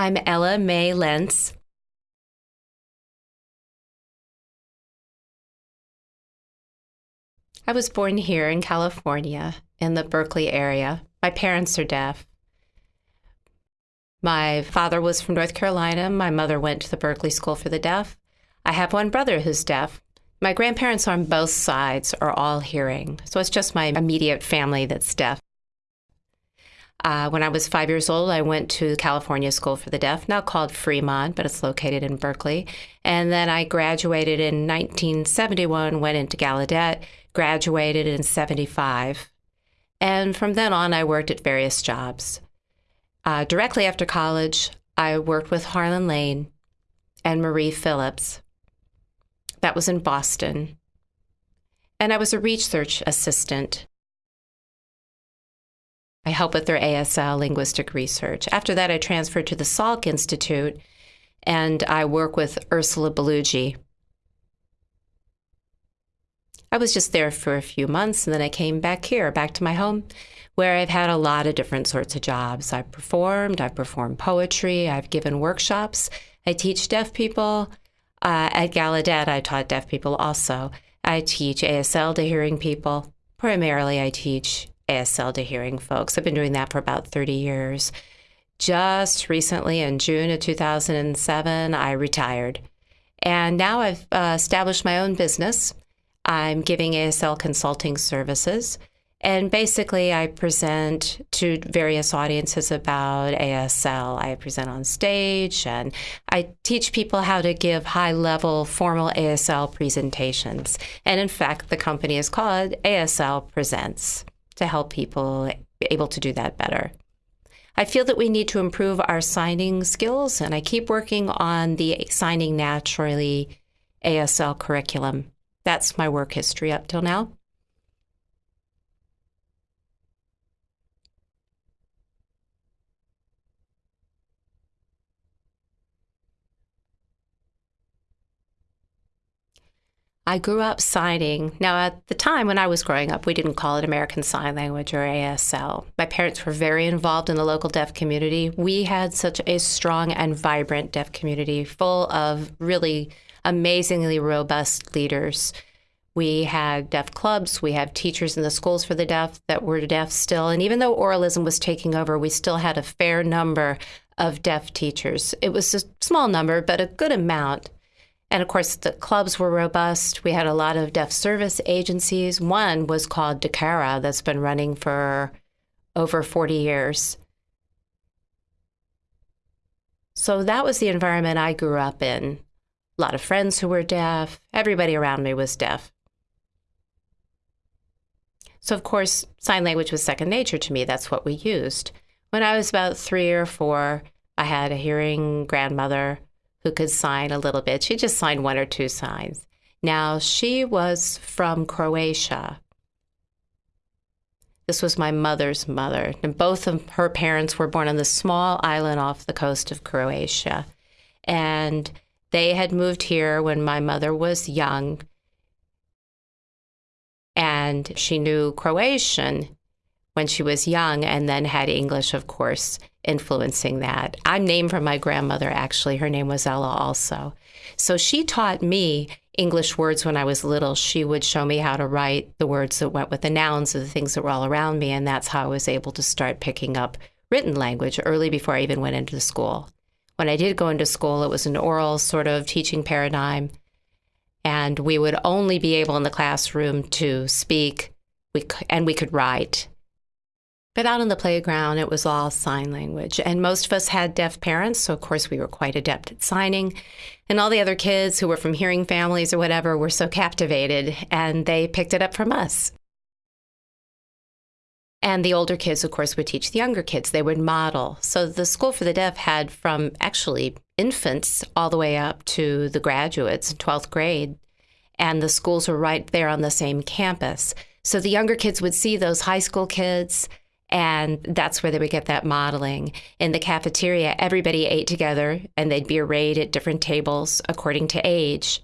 I'm Ella Mae Lentz. I was born here in California in the Berkeley area. My parents are deaf. My father was from North Carolina. My mother went to the Berkeley School for the Deaf. I have one brother who's deaf. My grandparents on both sides are all hearing, so it's just my immediate family that's deaf. Uh, when I was five years old, I went to California School for the Deaf, now called Fremont, but it's located in Berkeley. And then I graduated in 1971, went into Gallaudet, graduated in 75. And from then on, I worked at various jobs. Uh, directly after college, I worked with Harlan Lane and Marie Phillips. That was in Boston. And I was a research assistant. I help with their ASL linguistic research. After that, I transferred to the Salk Institute and I work with Ursula Bellugi. I was just there for a few months and then I came back here, back to my home, where I've had a lot of different sorts of jobs. I've performed, I've performed poetry, I've given workshops, I teach deaf people. Uh, at Gallaudet, I taught deaf people also. I teach ASL to hearing people. Primarily, I teach ASL to hearing folks. I've been doing that for about 30 years. Just recently, in June of 2007, I retired. And now I've uh, established my own business. I'm giving ASL consulting services. And basically, I present to various audiences about ASL. I present on stage and I teach people how to give high level formal ASL presentations. And in fact, the company is called ASL Presents to help people be able to do that better. I feel that we need to improve our signing skills, and I keep working on the Signing Naturally ASL curriculum. That's my work history up till now. I grew up signing. Now, at the time when I was growing up, we didn't call it American Sign Language or ASL. My parents were very involved in the local deaf community. We had such a strong and vibrant deaf community full of really amazingly robust leaders. We had deaf clubs, we had teachers in the schools for the deaf that were deaf still. And even though oralism was taking over, we still had a fair number of deaf teachers. It was a small number, but a good amount. And of course, the clubs were robust. We had a lot of deaf service agencies. One was called DCARA, that's been running for over 40 years. So that was the environment I grew up in. A lot of friends who were deaf, everybody around me was deaf. So, of course, sign language was second nature to me. That's what we used. When I was about three or four, I had a hearing grandmother who could sign a little bit. She just signed one or two signs. Now, she was from Croatia. This was my mother's mother, and both of her parents were born on the small island off the coast of Croatia. And they had moved here when my mother was young. And she knew Croatian when she was young and then had English, of course, influencing that. I'm named from my grandmother, actually. Her name was Ella, also. So she taught me English words when I was little. She would show me how to write the words that went with the nouns of the things that were all around me. And that's how I was able to start picking up written language early before I even went into school. When I did go into school, it was an oral sort of teaching paradigm. And we would only be able in the classroom to speak we, and we could write. But out on the playground, it was all sign language. And most of us had deaf parents, so of course we were quite adept at signing. And all the other kids who were from hearing families or whatever were so captivated, and they picked it up from us. And the older kids, of course, would teach the younger kids. They would model. So the School for the Deaf had from actually infants all the way up to the graduates, 12th grade. And the schools were right there on the same campus. So the younger kids would see those high school kids and that's where they would get that modeling. In the cafeteria, everybody ate together and they'd be arrayed at different tables according to age.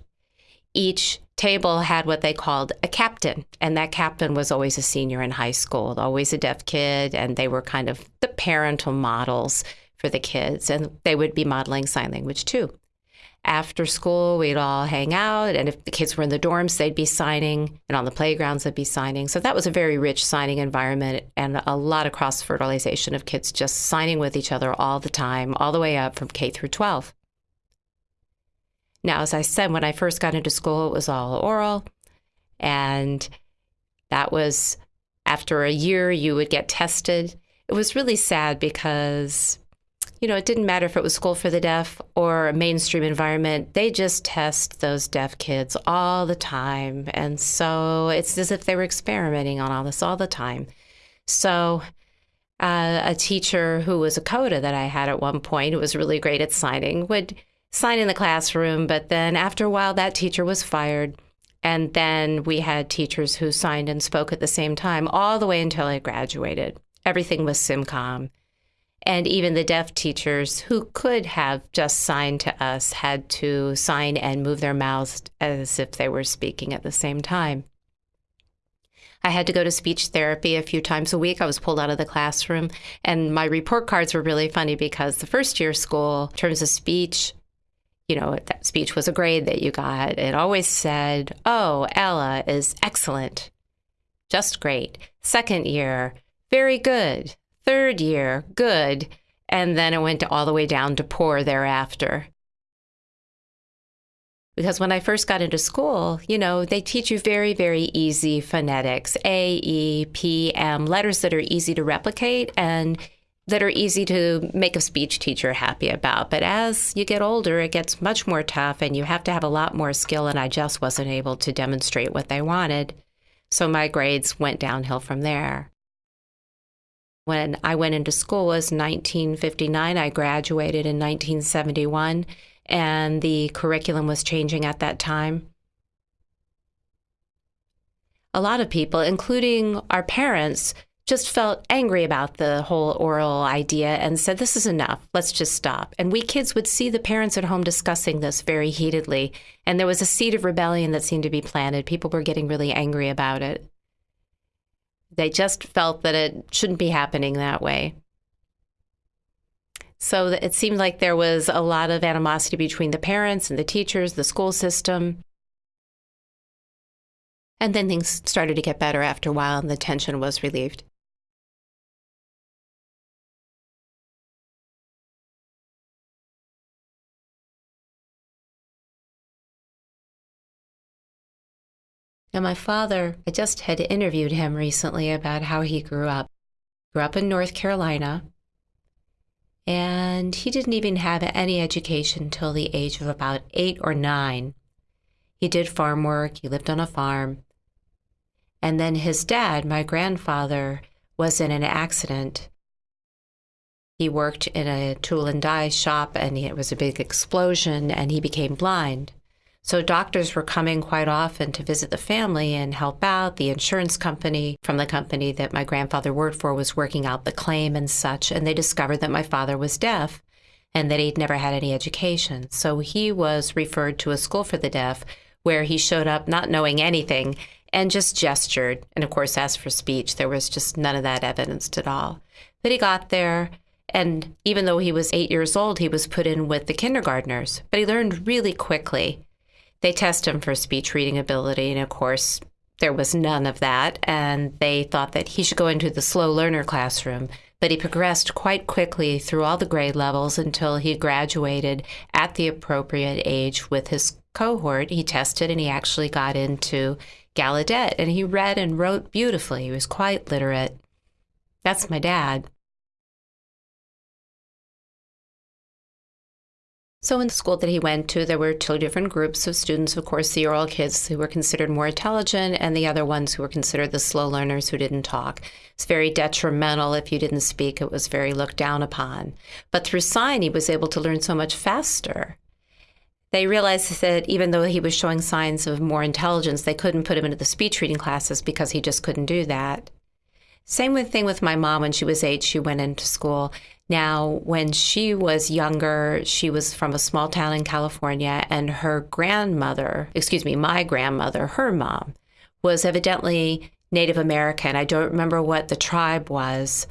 Each table had what they called a captain, and that captain was always a senior in high school, always a deaf kid, and they were kind of the parental models for the kids, and they would be modeling sign language too. After school, we'd all hang out, and if the kids were in the dorms, they'd be signing, and on the playgrounds, they'd be signing. So that was a very rich signing environment and a lot of cross fertilization of kids just signing with each other all the time, all the way up from K through 12. Now, as I said, when I first got into school, it was all oral. And that was after a year, you would get tested. It was really sad because, you know, it didn't matter if it was school for the deaf or a mainstream environment. They just test those deaf kids all the time. And so it's as if they were experimenting on all this all the time. So, uh, a teacher who was a CODA that I had at one point, who was really great at signing, would sign in the classroom. But then after a while, that teacher was fired. And then we had teachers who signed and spoke at the same time, all the way until I graduated. Everything was SimCom. And even the deaf teachers who could have just signed to us had to sign and move their mouths as if they were speaking at the same time. I had to go to speech therapy a few times a week. I was pulled out of the classroom, and my report cards were really funny because the first year school, in terms of speech, you know, that speech was a grade that you got. It always said, Oh, Ella is excellent, just great. Second year, very good. Third year, good. And then it went all the way down to poor thereafter. Because when I first got into school, you know, they teach you very, very easy phonetics A, E, P, M, letters that are easy to replicate. And that are easy to make a speech teacher happy about. But as you get older, it gets much more tough and you have to have a lot more skill. And I just wasn't able to demonstrate what they wanted. So my grades went downhill from there. When I went into school was 1959. I graduated in 1971, and the curriculum was changing at that time. A lot of people, including our parents, just felt angry about the whole oral idea and said, This is enough. Let's just stop. And we kids would see the parents at home discussing this very heatedly. And there was a seed of rebellion that seemed to be planted. People were getting really angry about it. They just felt that it shouldn't be happening that way. So it seemed like there was a lot of animosity between the parents and the teachers, the school system. And then things started to get better after a while and the tension was relieved. Now, my father, I just had interviewed him recently about how he grew up. Grew up in North Carolina, and he didn't even have any education till the age of about eight or nine. He did farm work, he lived on a farm. And then his dad, my grandfather, was in an accident. He worked in a tool and die shop, and it was a big explosion, and he became blind. So doctors were coming quite often to visit the family and help out. The insurance company from the company that my grandfather worked for was working out the claim and such, and they discovered that my father was deaf and that he'd never had any education. So he was referred to a school for the deaf where he showed up not knowing anything and just gestured. And of course, as for speech, there was just none of that evidenced at all. But he got there, and even though he was eight years old, he was put in with the kindergartners. But he learned really quickly they test him for speech reading ability, and of course, there was none of that. And they thought that he should go into the slow learner classroom. But he progressed quite quickly through all the grade levels until he graduated at the appropriate age with his cohort. He tested and he actually got into Gallaudet and he read and wrote beautifully. He was quite literate. That's my dad. So, in the school that he went to, there were two different groups of students. Of course, the oral kids who were considered more intelligent, and the other ones who were considered the slow learners who didn't talk. It's very detrimental if you didn't speak, it was very looked down upon. But through sign, he was able to learn so much faster. They realized that even though he was showing signs of more intelligence, they couldn't put him into the speech reading classes because he just couldn't do that. Same with thing with my mom when she was eight, she went into school now, when she was younger, she was from a small town in California, and her grandmother, excuse me, my grandmother, her mom, was evidently Native American. I don't remember what the tribe was,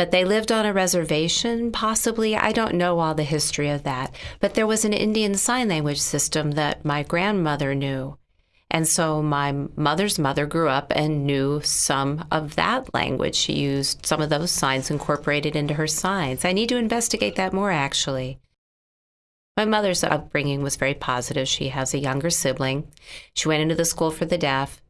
But they lived on a reservation, possibly. I don't know all the history of that. But there was an Indian Sign Language system that my grandmother knew. And so my mother's mother grew up and knew some of that language. She used some of those signs incorporated into her signs. I need to investigate that more, actually. My mother's upbringing was very positive. She has a younger sibling. She went into the school for the deaf.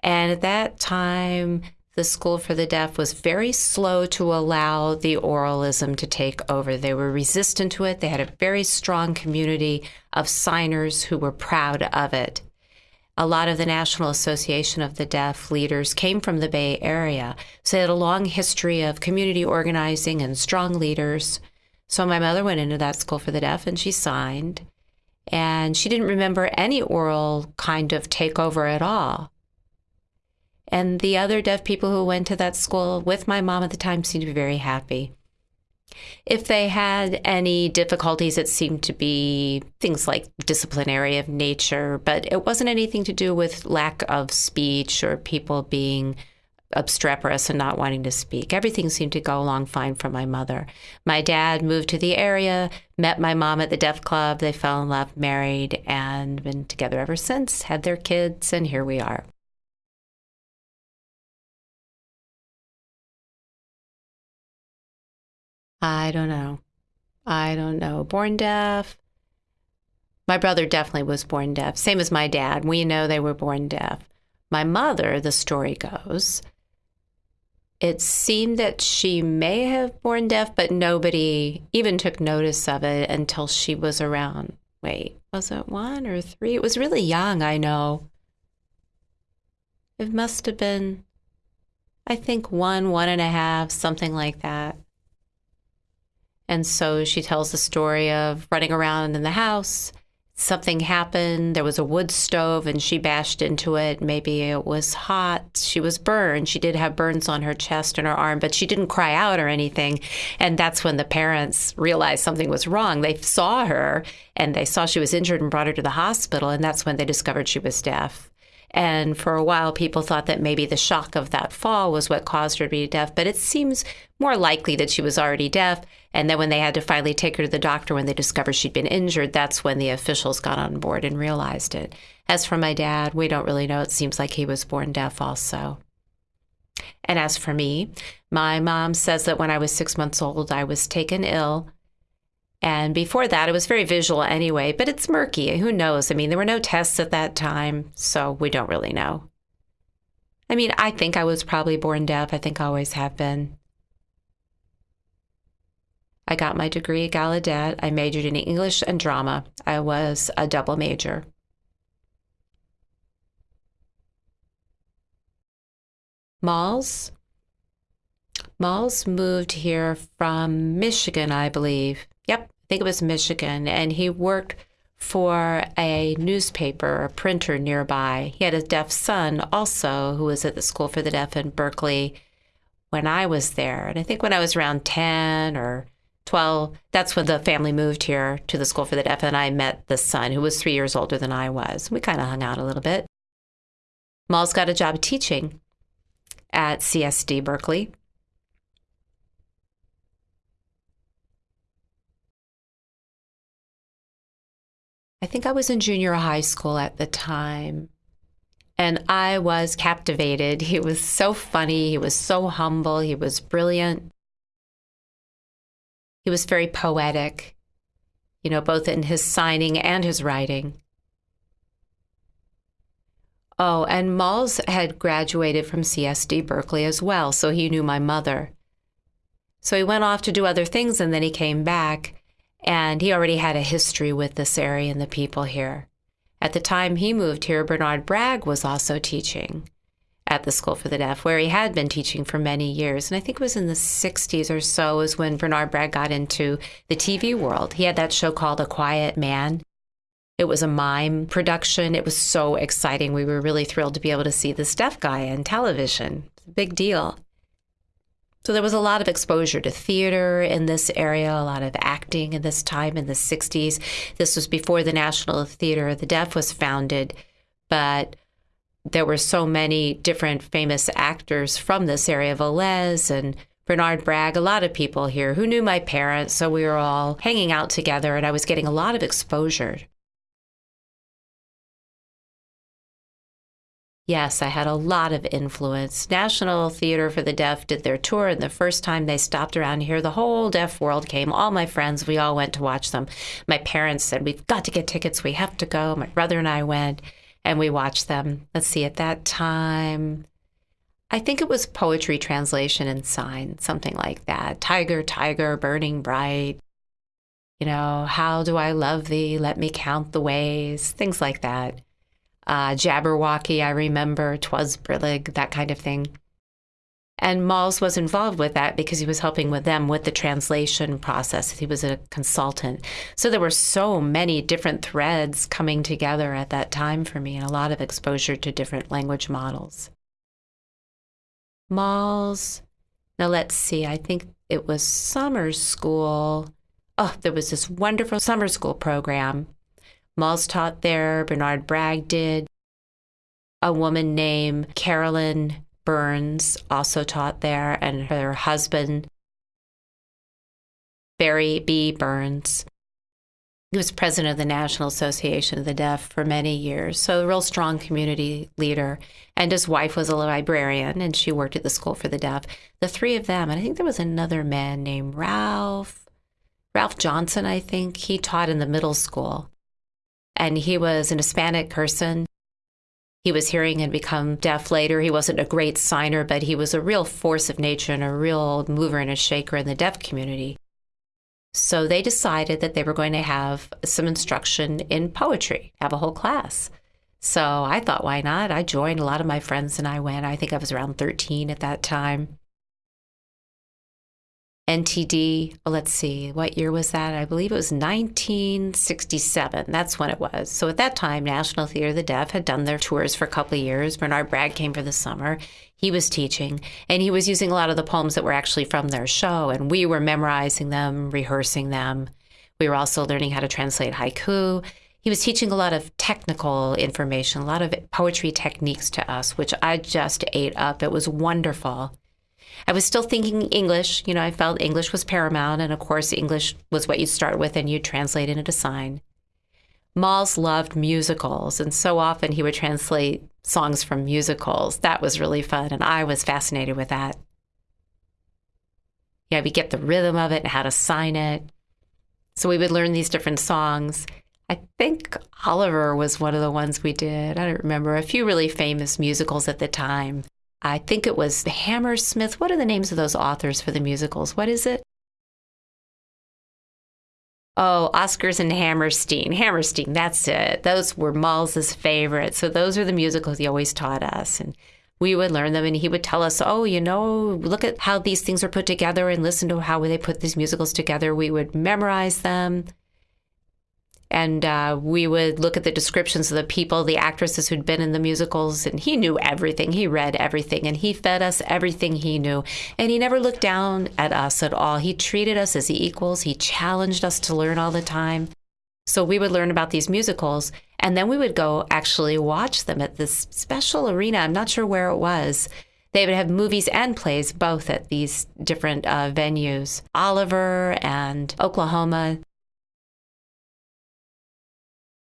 And at that time, the School for the Deaf was very slow to allow the oralism to take over. They were resistant to it. They had a very strong community of signers who were proud of it. A lot of the National Association of the Deaf leaders came from the Bay Area, so they had a long history of community organizing and strong leaders. So my mother went into that School for the Deaf and she signed. And she didn't remember any oral kind of takeover at all. And the other deaf people who went to that school with my mom at the time seemed to be very happy. If they had any difficulties, it seemed to be things like disciplinary of nature, but it wasn't anything to do with lack of speech or people being obstreperous and not wanting to speak. Everything seemed to go along fine for my mother. My dad moved to the area, met my mom at the Deaf Club. They fell in love, married, and been together ever since, had their kids, and here we are. I don't know. I don't know. Born deaf. My brother definitely was born deaf, same as my dad. We know they were born deaf. My mother, the story goes, it seemed that she may have born deaf, but nobody even took notice of it until she was around. Wait, was it one or three? It was really young, I know. It must have been, I think, one, one and a half, something like that. And so she tells the story of running around in the house. Something happened. There was a wood stove and she bashed into it. Maybe it was hot. She was burned. She did have burns on her chest and her arm, but she didn't cry out or anything. And that's when the parents realized something was wrong. They saw her and they saw she was injured and brought her to the hospital. And that's when they discovered she was deaf. And for a while, people thought that maybe the shock of that fall was what caused her to be deaf. But it seems more likely that she was already deaf. And then when they had to finally take her to the doctor when they discovered she'd been injured, that's when the officials got on board and realized it. As for my dad, we don't really know. It seems like he was born deaf also. And as for me, my mom says that when I was six months old, I was taken ill and before that, it was very visual anyway, but it's murky. Who knows? I mean, there were no tests at that time, so we don't really know. I mean, I think I was probably born deaf. I think I always have been. I got my degree at Gallaudet. I majored in English and drama. I was a double major. Malls. Malls moved here from Michigan, I believe. Yep, I think it was Michigan. And he worked for a newspaper, a printer nearby. He had a deaf son also who was at the School for the Deaf in Berkeley when I was there. And I think when I was around 10 or 12, that's when the family moved here to the School for the Deaf. And I met the son who was three years older than I was. We kind of hung out a little bit. Malls got a job teaching at CSD Berkeley. I think I was in junior high school at the time. And I was captivated. He was so funny. He was so humble. He was brilliant. He was very poetic, you know, both in his signing and his writing. Oh, and Malls had graduated from CSD Berkeley as well, so he knew my mother. So he went off to do other things and then he came back and he already had a history with this area and the people here. At the time he moved here, Bernard Bragg was also teaching at the School for the Deaf, where he had been teaching for many years. And I think it was in the 60s or so is when Bernard Bragg got into the TV world. He had that show called A Quiet Man. It was a mime production. It was so exciting. We were really thrilled to be able to see this deaf guy on television. Big deal. So there was a lot of exposure to theater in this area, a lot of acting in this time in the 60s. This was before the National Theater of the Deaf was founded, but there were so many different famous actors from this area, Velez and Bernard Bragg, a lot of people here who knew my parents. So we were all hanging out together, and I was getting a lot of exposure. Yes, I had a lot of influence. National Theater for the Deaf did their tour, and the first time they stopped around here, the whole deaf world came. All my friends, we all went to watch them. My parents said, We've got to get tickets. We have to go. My brother and I went, and we watched them. Let's see, at that time, I think it was poetry translation and sign, something like that. Tiger, tiger, burning bright. You know, how do I love thee? Let me count the ways, things like that. Uh, Jabberwocky, I remember, Twas Brillig, that kind of thing. And Malls was involved with that because he was helping with them with the translation process. He was a consultant. So there were so many different threads coming together at that time for me and a lot of exposure to different language models malls. Now let's see, I think it was summer school. Oh, there was this wonderful summer school program. Malls taught there, Bernard Bragg did. A woman named Carolyn Burnes also taught there, and her husband, Barry B. Burnes. He was president of the National Association of the Deaf for many years, so a real strong community leader. And his wife was a librarian, and she worked at the School for the Deaf. The three of them, and I think there was another man named Ralph, Ralph Johnson, I think, he taught in the middle school. And he was an Hispanic person. He was hearing and become deaf later. He wasn't a great signer, but he was a real force of nature and a real mover and a shaker in the deaf community. So they decided that they were going to have some instruction in poetry, have a whole class. So I thought, why not? I joined. A lot of my friends and I went. I think I was around 13 at that time. NTD, well, let's see, what year was that? I believe it was 1967. That's when it was. So at that time, National Theater of the Deaf had done their tours for a couple of years. Bernard Bragg came for the summer. He was teaching, and he was using a lot of the poems that were actually from their show, and we were memorizing them, rehearsing them. We were also learning how to translate haiku. He was teaching a lot of technical information, a lot of poetry techniques to us, which I just ate up. It was wonderful. I was still thinking English. You know, I felt English was paramount. And of course, English was what you start with and you translate into sign. Malls loved musicals, and so often he would translate songs from musicals. That was really fun, and I was fascinated with that. Yeah, we get the rhythm of it and how to sign it. So we would learn these different songs. I think Oliver was one of the ones we did. I don't remember. A few really famous musicals at the time. I think it was Hammersmith. What are the names of those authors for the musicals? What is it? Oh, Oscars and Hammerstein. Hammerstein, that's it. Those were Malls' favorites. So those are the musicals he always taught us. And we would learn them and he would tell us, oh, you know, look at how these things are put together and listen to how they put these musicals together. We would memorize them and uh, we would look at the descriptions of the people, the actresses who'd been in the musicals, and he knew everything. He read everything, and he fed us everything he knew. And he never looked down at us at all. He treated us as equals. He challenged us to learn all the time. So we would learn about these musicals, and then we would go actually watch them at this special arena. I'm not sure where it was. They would have movies and plays both at these different uh, venues Oliver and Oklahoma.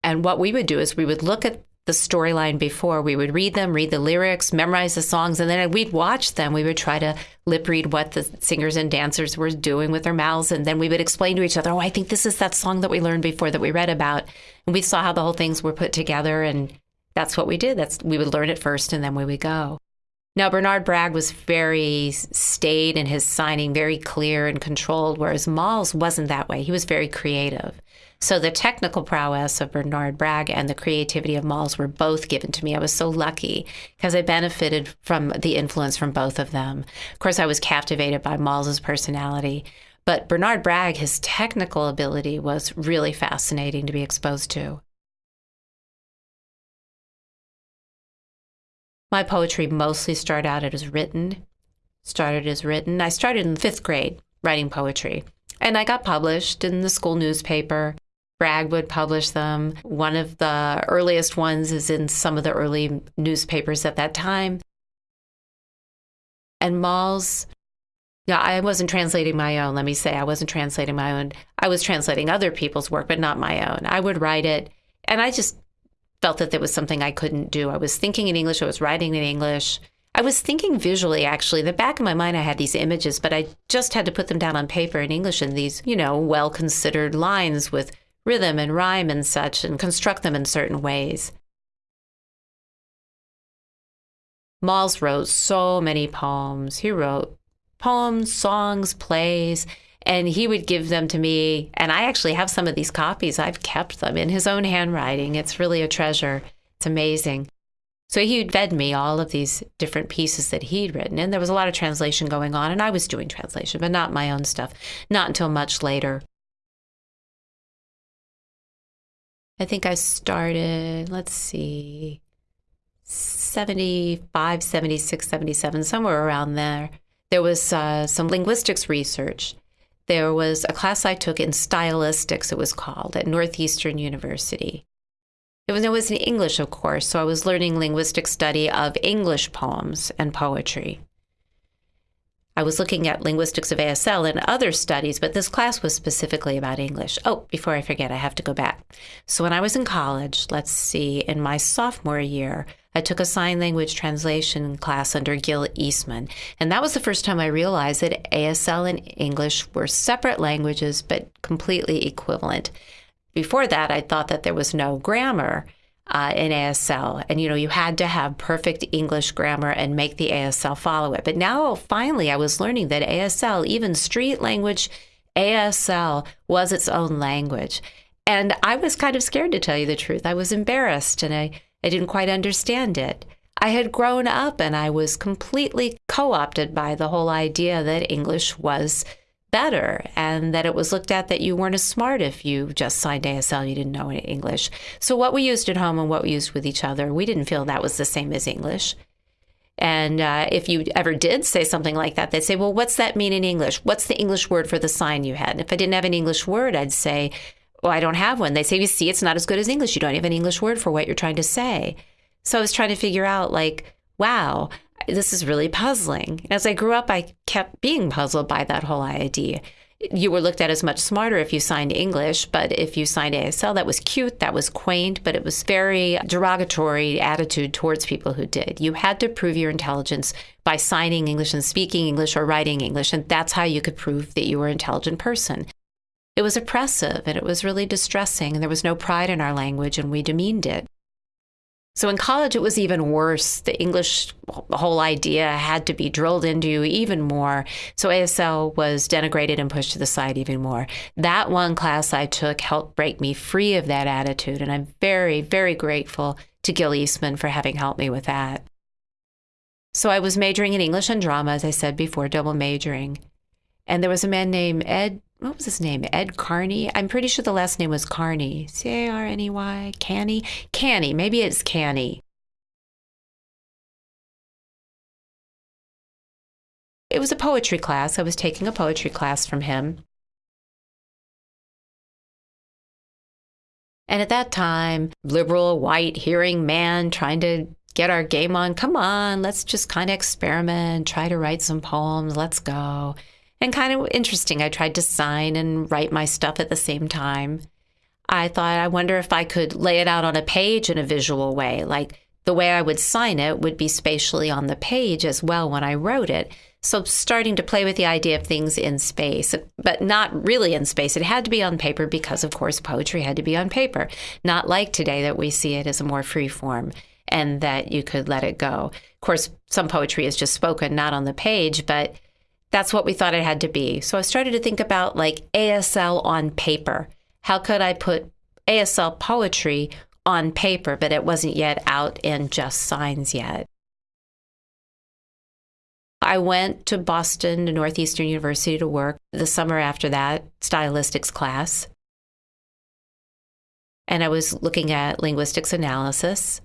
And what we would do is we would look at the storyline before. We would read them, read the lyrics, memorize the songs, and then we'd watch them. We would try to lip read what the singers and dancers were doing with their mouths. And then we would explain to each other, oh, I think this is that song that we learned before that we read about. And we saw how the whole things were put together. And that's what we did. That's we would learn it first and then we would go. Now, Bernard Bragg was very staid in his signing, very clear and controlled, whereas Malls wasn't that way. He was very creative. So the technical prowess of Bernard Bragg and the creativity of Malls were both given to me. I was so lucky because I benefited from the influence from both of them. Of course, I was captivated by Malls's personality, but Bernard Bragg, his technical ability was really fascinating to be exposed to. My poetry mostly started out as written. Started as written. I started in fifth grade writing poetry. And I got published in the school newspaper. Bragg would publish them. One of the earliest ones is in some of the early newspapers at that time. And Malls Yeah, I wasn't translating my own. Let me say, I wasn't translating my own. I was translating other people's work, but not my own. I would write it, and I just felt that there was something I couldn't do. I was thinking in English, I was writing in English. I was thinking visually, actually. In the back of my mind, I had these images, but I just had to put them down on paper in English in these, you know, well considered lines with rhythm and rhyme and such, and construct them in certain ways. Malls wrote so many poems. He wrote poems, songs, plays, and he would give them to me. And I actually have some of these copies. I've kept them in his own handwriting. It's really a treasure. It's amazing. So he'd fed me all of these different pieces that he'd written. And there was a lot of translation going on, and I was doing translation, but not my own stuff, not until much later. I think I started, let's see, 75, 76, 77, somewhere around there. There was uh, some linguistics research. There was a class I took in stylistics, it was called, at Northeastern University. It was, it was in English, of course, so I was learning linguistic study of English poems and poetry. I was looking at linguistics of ASL and other studies, but this class was specifically about English. Oh, before I forget, I have to go back. So when I was in college, let's see, in my sophomore year, I took a sign language translation class under Gil Eastman. And that was the first time I realized that ASL and English were separate languages, but completely equivalent. Before that, I thought that there was no grammar uh, in ASL. And, you know, you had to have perfect English grammar and make the ASL follow it. But now, finally, I was learning that ASL, even street language ASL, was its own language. And I was kind of scared to tell you the truth. I was embarrassed and I, I didn't quite understand it. I had grown up and I was completely co opted by the whole idea that English was better and that it was looked at that you weren't as smart if you just signed ASL, you didn't know any English. So, what we used at home and what we used with each other, we didn't feel that was the same as English. And uh, if you ever did say something like that, they'd say, Well, what's that mean in English? What's the English word for the sign you had? And if I didn't have an English word, I'd say, Well, I don't have one. They say, You see, it's not as good as English. You don't have an English word for what you're trying to say. So I was trying to figure out, like, wow, this is really puzzling. As I grew up, I kept being puzzled by that whole idea. You were looked at as much smarter if you signed English, but if you signed ASL, that was cute, that was quaint, but it was very derogatory attitude towards people who did. You had to prove your intelligence by signing English and speaking English or writing English, and that's how you could prove that you were an intelligent person. It was oppressive and it was really distressing, and there was no pride in our language, and we demeaned it. So in college, it was even worse. The English whole idea had to be drilled into you even more. So ASL was denigrated and pushed to the side even more. That one class I took helped break me free of that attitude. And I'm very, very grateful to Gil Eastman for having helped me with that. So I was majoring in English and drama, as I said before, double majoring. And there was a man named Ed what was his name? Ed Carney. I'm pretty sure the last name was Carney. C A R N E Y. Canny. Canny. Maybe it's Canny. It was a poetry class. I was taking a poetry class from him. And at that time, liberal, white, hearing man trying to get our game on. Come on, let's just kind of experiment, try to write some poems. Let's go and kind of interesting. I tried to sign and write my stuff at the same time. I thought, I wonder if I could lay it out on a page in a visual way. Like the way I would sign it would be spatially on the page as well when I wrote it. So starting to play with the idea of things in space, but not really in space. It had to be on paper because, of course, poetry had to be on paper, not like today that we see it as a more free form and that you could let it go. Of course, some poetry is just spoken, not on the page, but that's what we thought it had to be. So I started to think about like ASL on paper. How could I put ASL poetry on paper, but it wasn't yet out in just signs yet? I went to Boston to Northeastern University to work the summer after that, stylistics class. And I was looking at linguistics analysis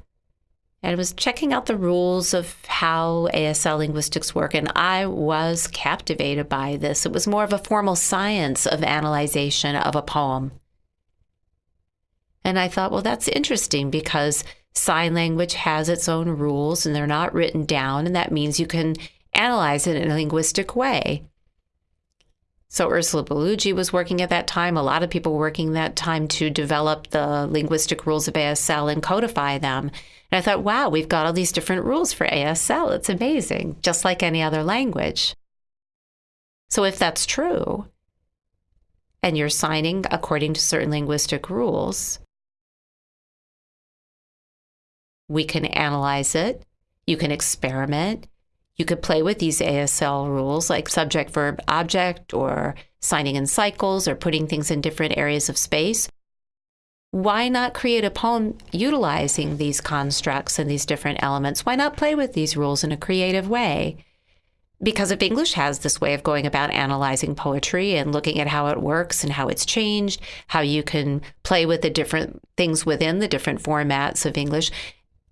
and was checking out the rules of how ASL linguistics work, and I was captivated by this. It was more of a formal science of analyzation of a poem. And I thought, well, that's interesting because sign language has its own rules and they're not written down, and that means you can analyze it in a linguistic way. So Ursula Bellugi was working at that time. A lot of people working that time to develop the linguistic rules of ASL and codify them. And I thought, wow, we've got all these different rules for ASL. It's amazing, just like any other language. So if that's true, and you're signing according to certain linguistic rules, we can analyze it. You can experiment. You could play with these ASL rules like subject, verb, object, or signing in cycles or putting things in different areas of space. Why not create a poem utilizing these constructs and these different elements? Why not play with these rules in a creative way? because if English has this way of going about analyzing poetry and looking at how it works and how it's changed, how you can play with the different things within the different formats of English,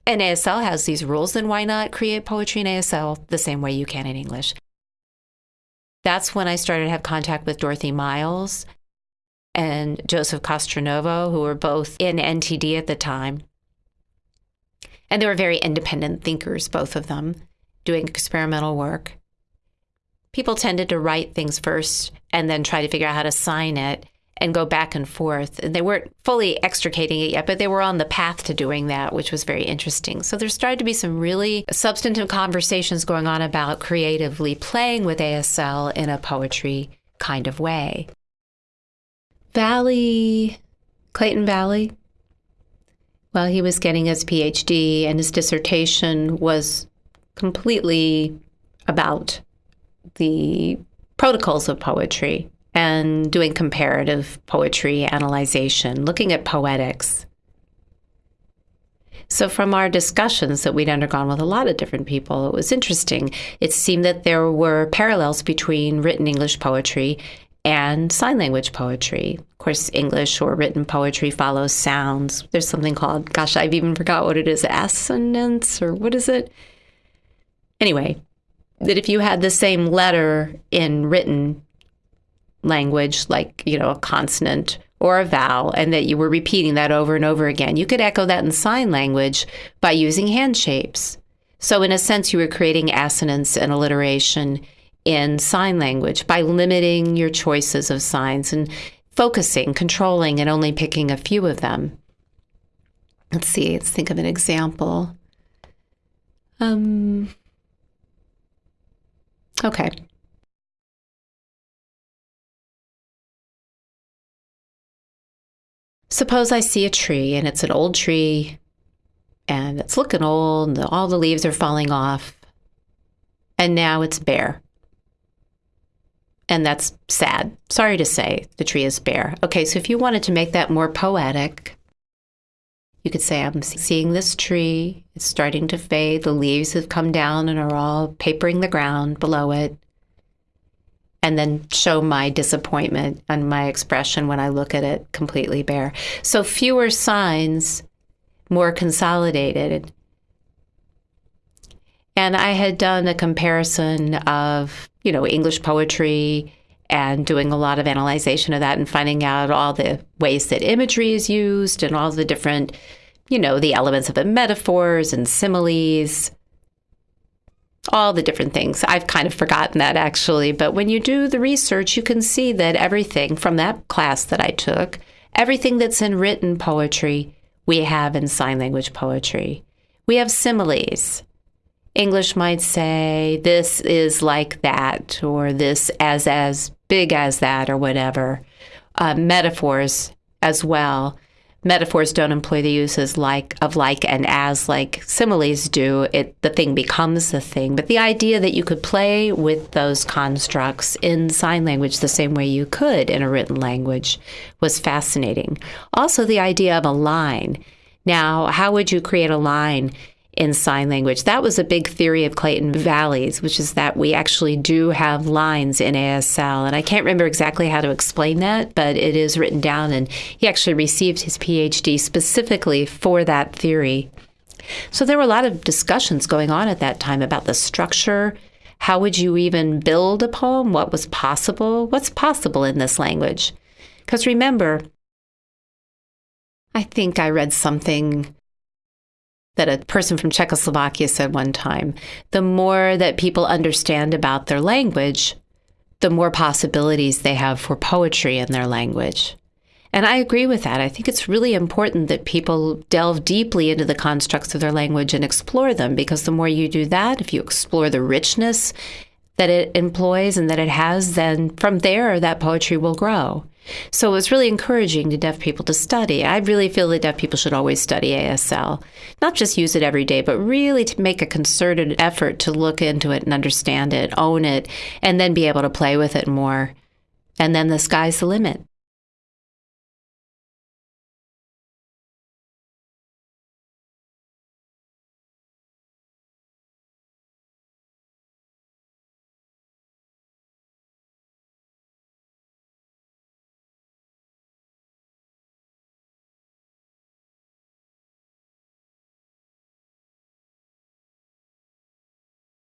and ASL has these rules, then why not create poetry in ASL the same way you can in English? That's when I started to have contact with Dorothy Miles and Joseph Castronovo, who were both in NTD at the time. And they were very independent thinkers, both of them, doing experimental work people tended to write things first and then try to figure out how to sign it and go back and forth. And they weren't fully extricating it yet, but they were on the path to doing that, which was very interesting. So there started to be some really substantive conversations going on about creatively playing with ASL in a poetry kind of way. Valli, Clayton Valli, while he was getting his PhD and his dissertation was completely about the protocols of poetry and doing comparative poetry analyzation, looking at poetics. So, from our discussions that we'd undergone with a lot of different people, it was interesting. It seemed that there were parallels between written English poetry and sign language poetry. Of course, English or written poetry follows sounds. There's something called, gosh, I've even forgot what it is, assonance or what is it? Anyway, that if you had the same letter in written language, like, you know, a consonant or a vowel, and that you were repeating that over and over again, you could echo that in sign language by using hand shapes. So, in a sense, you were creating assonance and alliteration in sign language by limiting your choices of signs and focusing, controlling, and only picking a few of them. Let's see, let's think of an example. Um, Okay. Suppose I see a tree and it's an old tree and it's looking old and all the leaves are falling off. And now it's bare. And that's sad. Sorry to say, the tree is bare. Okay, so if you wanted to make that more poetic, you could say, I'm seeing this tree. It's starting to fade. The leaves have come down and are all papering the ground below it. And then show my disappointment and my expression when I look at it completely bare. So fewer signs, more consolidated. And I had done a comparison of, you know, English poetry and doing a lot of analyzation of that and finding out all the ways that imagery is used and all the different, you know, the elements of the metaphors and similes, all the different things. I've kind of forgotten that actually, but when you do the research, you can see that everything from that class that I took, everything that's in written poetry, we have in sign language poetry. We have similes. English might say this is like that, or this as as big as that, or whatever. Uh, metaphors as well. Metaphors don't employ the uses like of like and as like similes do. It the thing becomes the thing. But the idea that you could play with those constructs in sign language the same way you could in a written language was fascinating. Also, the idea of a line. Now, how would you create a line? In sign language. That was a big theory of Clayton Valli's, which is that we actually do have lines in ASL. And I can't remember exactly how to explain that, but it is written down. And he actually received his PhD specifically for that theory. So there were a lot of discussions going on at that time about the structure. How would you even build a poem? What was possible? What's possible in this language? Because remember, I think I read something that a person from Czechoslovakia said one time the more that people understand about their language, the more possibilities they have for poetry in their language. And I agree with that. I think it's really important that people delve deeply into the constructs of their language and explore them because the more you do that, if you explore the richness that it employs and that it has, then from there, that poetry will grow. So it's really encouraging to deaf people to study. I really feel that deaf people should always study ASL, not just use it every day, but really to make a concerted effort to look into it and understand it, own it, and then be able to play with it more. And then the sky's the limit.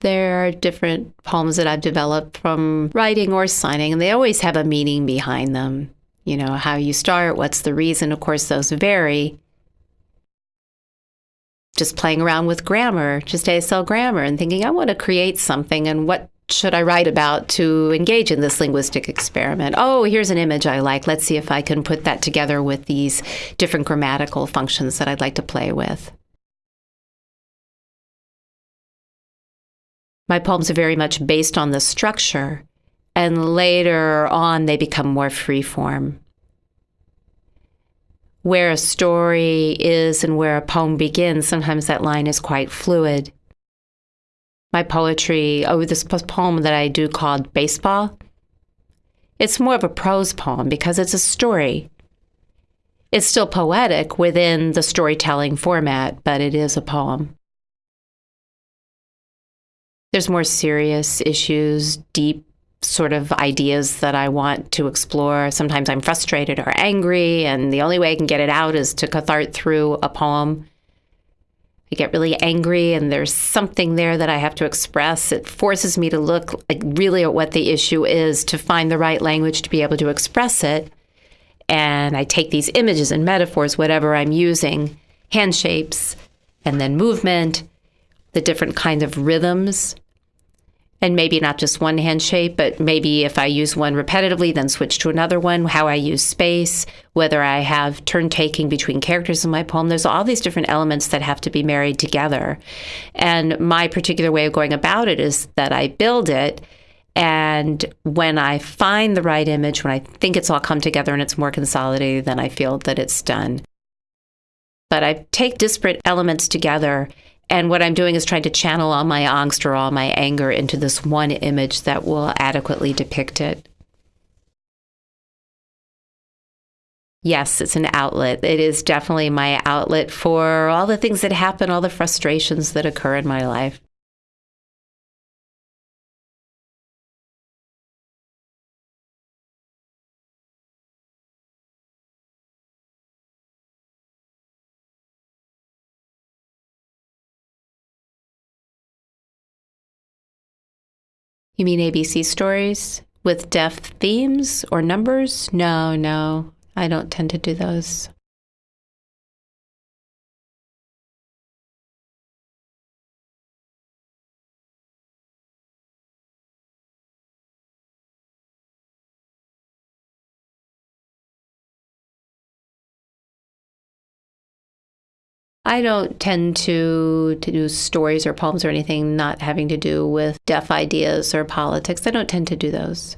There are different poems that I've developed from writing or signing, and they always have a meaning behind them. You know, how you start, what's the reason. Of course, those vary. Just playing around with grammar, just ASL grammar, and thinking, I want to create something, and what should I write about to engage in this linguistic experiment? Oh, here's an image I like. Let's see if I can put that together with these different grammatical functions that I'd like to play with. My poems are very much based on the structure, and later on they become more free form. Where a story is and where a poem begins, sometimes that line is quite fluid. My poetry, oh, this poem that I do called Baseball, it's more of a prose poem because it's a story. It's still poetic within the storytelling format, but it is a poem. There's more serious issues, deep sort of ideas that I want to explore. Sometimes I'm frustrated or angry, and the only way I can get it out is to cathart through a poem. I get really angry, and there's something there that I have to express. It forces me to look like really at what the issue is to find the right language to be able to express it. And I take these images and metaphors, whatever I'm using, hand shapes, and then movement, the different kind of rhythms and maybe not just one hand shape, but maybe if I use one repetitively, then switch to another one, how I use space, whether I have turn taking between characters in my poem. There's all these different elements that have to be married together. And my particular way of going about it is that I build it. And when I find the right image, when I think it's all come together and it's more consolidated, then I feel that it's done. But I take disparate elements together and what I'm doing is trying to channel all my angst or all my anger into this one image that will adequately depict it. Yes, it's an outlet. It is definitely my outlet for all the things that happen, all the frustrations that occur in my life. You mean ABC stories with deaf themes or numbers? No, no, I don't tend to do those. I don't tend to to do stories or poems or anything not having to do with deaf ideas or politics. I don't tend to do those.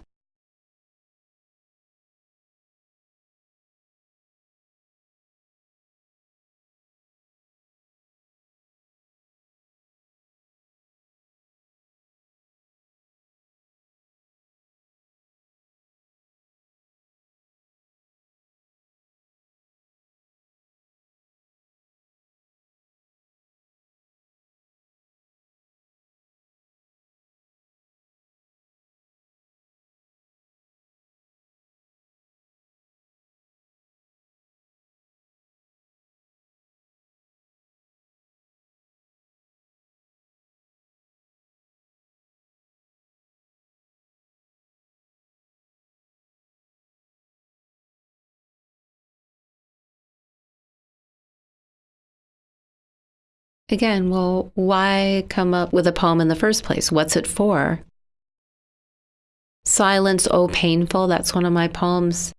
Again, well, why come up with a poem in the first place? What's it for? Silence, Oh Painful, that's one of my poems.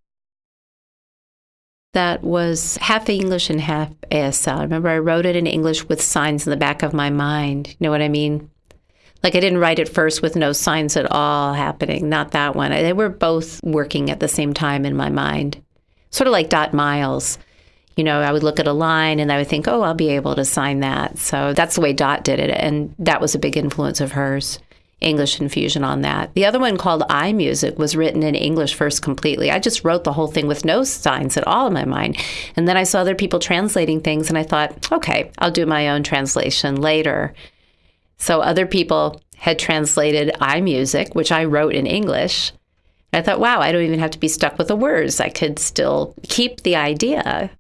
That was half English and half ASL. I remember I wrote it in English with signs in the back of my mind. You know what I mean? Like I didn't write it first with no signs at all happening. Not that one. They were both working at the same time in my mind. Sort of like Dot Miles. You know, I would look at a line and I would think, oh, I'll be able to sign that. So that's the way Dot did it. And that was a big influence of hers. English infusion on that. The other one called iMusic was written in English first completely. I just wrote the whole thing with no signs at all in my mind. And then I saw other people translating things and I thought, okay, I'll do my own translation later. So other people had translated iMusic, which I wrote in English. I thought, wow, I don't even have to be stuck with the words. I could still keep the idea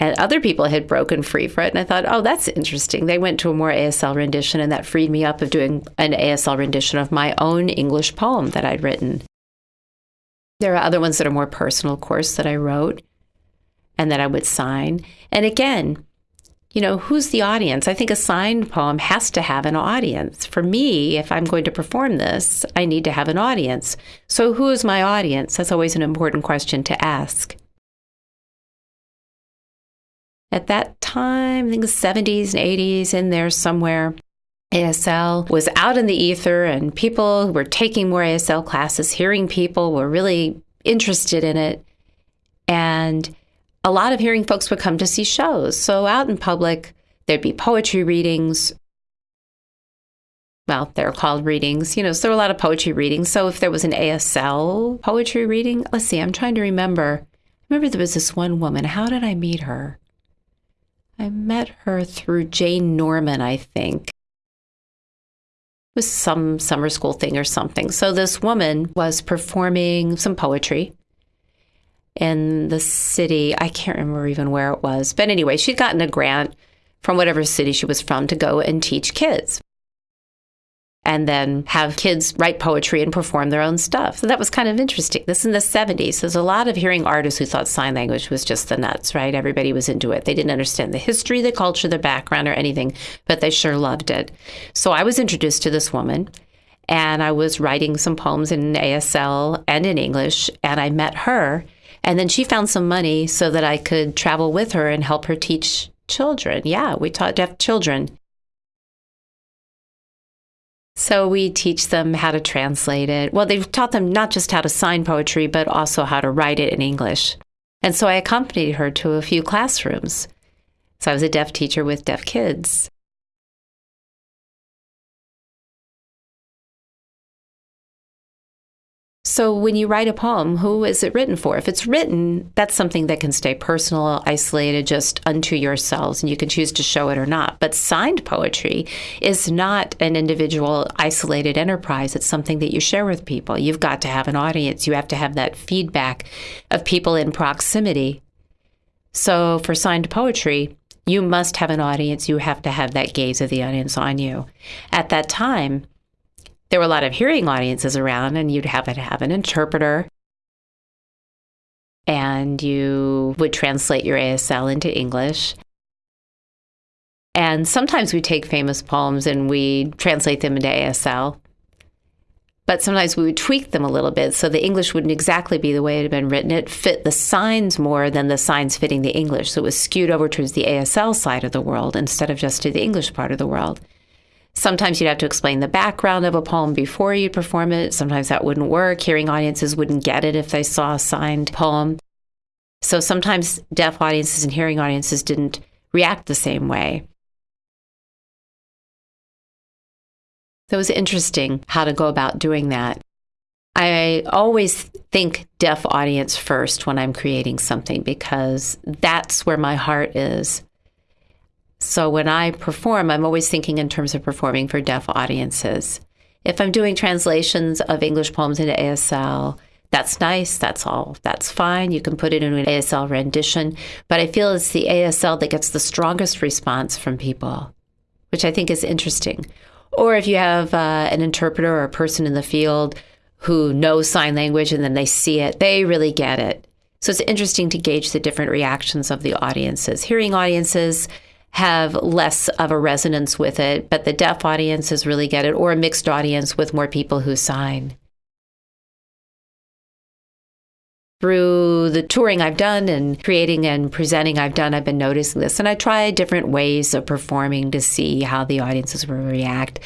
and other people had broken free for it. And I thought, oh, that's interesting. They went to a more ASL rendition, and that freed me up of doing an ASL rendition of my own English poem that I'd written. There are other ones that are more personal, of course, that I wrote and that I would sign. And again, you know, who's the audience? I think a signed poem has to have an audience. For me, if I'm going to perform this, I need to have an audience. So, who is my audience? That's always an important question to ask at that time, I think the 70s and 80s, in there somewhere. ASL was out in the ether, and people who were taking more ASL classes, hearing people were really interested in it. And a lot of hearing folks would come to see shows. So out in public, there'd be poetry readings. Well, they're called readings, you know, so there were a lot of poetry readings. So if there was an ASL poetry reading, let's see, I'm trying to remember. I remember there was this one woman. How did I meet her? I met her through Jane Norman, I think. It was some summer school thing or something. So this woman was performing some poetry in the city. I can't remember even where it was. But anyway, she'd gotten a grant from whatever city she was from to go and teach kids and then have kids write poetry and perform their own stuff. So that was kind of interesting. This in the 70s. There's a lot of hearing artists who thought sign language was just the nuts, right? Everybody was into it. They didn't understand the history, the culture, the background, or anything, but they sure loved it. So I was introduced to this woman and I was writing some poems in ASL and in English, and I met her. And then she found some money so that I could travel with her and help her teach children. Yeah, we taught deaf children so we teach them how to translate it. Well, they've taught them not just how to sign poetry, but also how to write it in English. And so I accompanied her to a few classrooms. So I was a deaf teacher with deaf kids. So when you write a poem, who is it written for? If it's written, that's something that can stay personal, isolated, just unto yourselves, and you can choose to show it or not. But signed poetry is not an individual, isolated enterprise. It's something that you share with people. You've got to have an audience. You have to have that feedback of people in proximity. So for signed poetry, you must have an audience. You have to have that gaze of the audience on you. At that time, there were a lot of hearing audiences around, and you'd have to have an interpreter. And you would translate your ASL into English. And sometimes we take famous poems and we translate them into ASL. But sometimes we would tweak them a little bit so the English wouldn't exactly be the way it had been written. It fit the signs more than the signs fitting the English. So it was skewed over towards the ASL side of the world instead of just to the English part of the world. Sometimes you'd have to explain the background of a poem before you'd perform it. Sometimes that wouldn't work. Hearing audiences wouldn't get it if they saw a signed poem. So sometimes deaf audiences and hearing audiences didn't react the same way. So it was interesting how to go about doing that. I always think deaf audience first when I'm creating something because that's where my heart is. So when I perform, I'm always thinking in terms of performing for deaf audiences. If I'm doing translations of English poems into ASL, that's nice. That's all. That's fine. You can put it in an ASL rendition. But I feel it's the ASL that gets the strongest response from people, which I think is interesting. Or if you have uh, an interpreter or a person in the field who knows sign language and then they see it, they really get it. So it's interesting to gauge the different reactions of the audiences. Hearing audiences, have less of a resonance with it, but the deaf audiences really get it, or a mixed audience with more people who sign. Through the touring I've done and creating and presenting I've done, I've been noticing this. And I try different ways of performing to see how the audiences will react.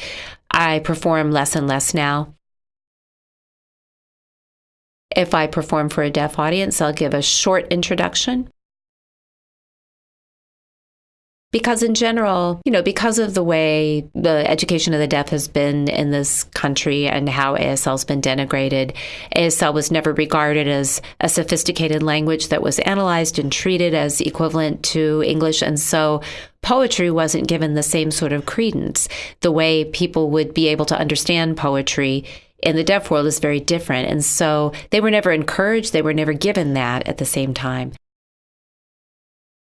I perform less and less now. If I perform for a deaf audience, I'll give a short introduction because in general, you know, because of the way the education of the deaf has been in this country and how ASL has been denigrated, ASL was never regarded as a sophisticated language that was analyzed and treated as equivalent to English. And so poetry wasn't given the same sort of credence. The way people would be able to understand poetry in the deaf world is very different. And so they were never encouraged, they were never given that at the same time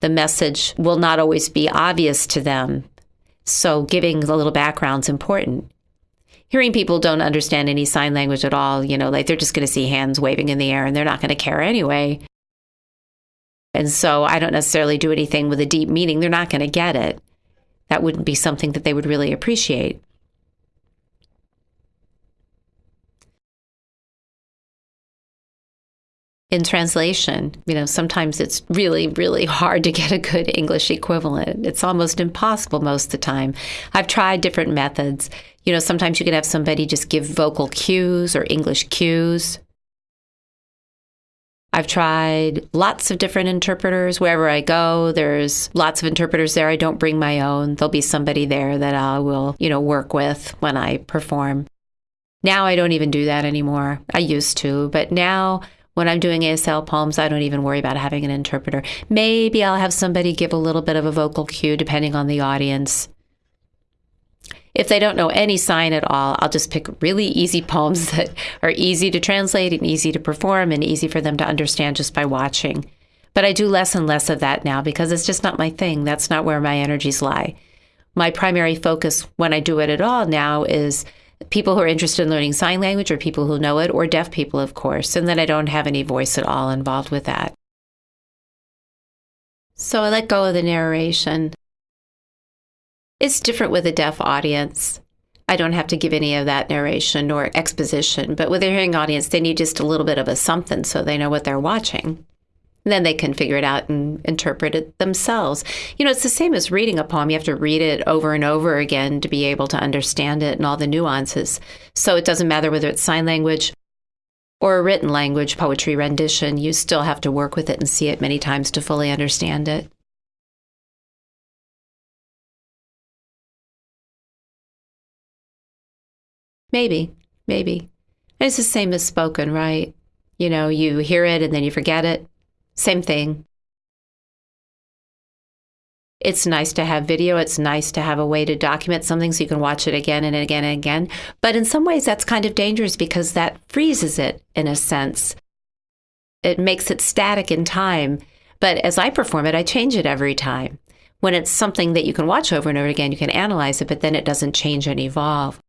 the message will not always be obvious to them. So, giving a little background is important. Hearing people don't understand any sign language at all, you know, like they're just going to see hands waving in the air and they're not going to care anyway. And so, I don't necessarily do anything with a deep meaning. They're not going to get it. That wouldn't be something that they would really appreciate. In translation. You know, sometimes it's really, really hard to get a good English equivalent. It's almost impossible most of the time. I've tried different methods. You know, sometimes you can have somebody just give vocal cues or English cues. I've tried lots of different interpreters wherever I go. There's lots of interpreters there. I don't bring my own. There'll be somebody there that I will, you know, work with when I perform. Now I don't even do that anymore. I used to, but now when I'm doing ASL poems, I don't even worry about having an interpreter. Maybe I'll have somebody give a little bit of a vocal cue depending on the audience. If they don't know any sign at all, I'll just pick really easy poems that are easy to translate and easy to perform and easy for them to understand just by watching. But I do less and less of that now because it's just not my thing. That's not where my energies lie. My primary focus when I do it at all now is people who are interested in learning sign language or people who know it, or deaf people, of course. And then I don't have any voice at all involved with that. So I let go of the narration. It's different with a deaf audience. I don't have to give any of that narration or exposition, but with a hearing audience, they need just a little bit of a something so they know what they're watching then they can figure it out and interpret it themselves. You know, it's the same as reading a poem. You have to read it over and over again to be able to understand it and all the nuances. So it doesn't matter whether it's sign language or a written language poetry rendition, you still have to work with it and see it many times to fully understand it. Maybe, maybe. It's the same as spoken, right? You know, you hear it and then you forget it. Same thing. It's nice to have video. It's nice to have a way to document something so you can watch it again and again and again. But in some ways, that's kind of dangerous because that freezes it in a sense. It makes it static in time. But as I perform it, I change it every time. When it's something that you can watch over and over again, you can analyze it, but then it doesn't change and evolve.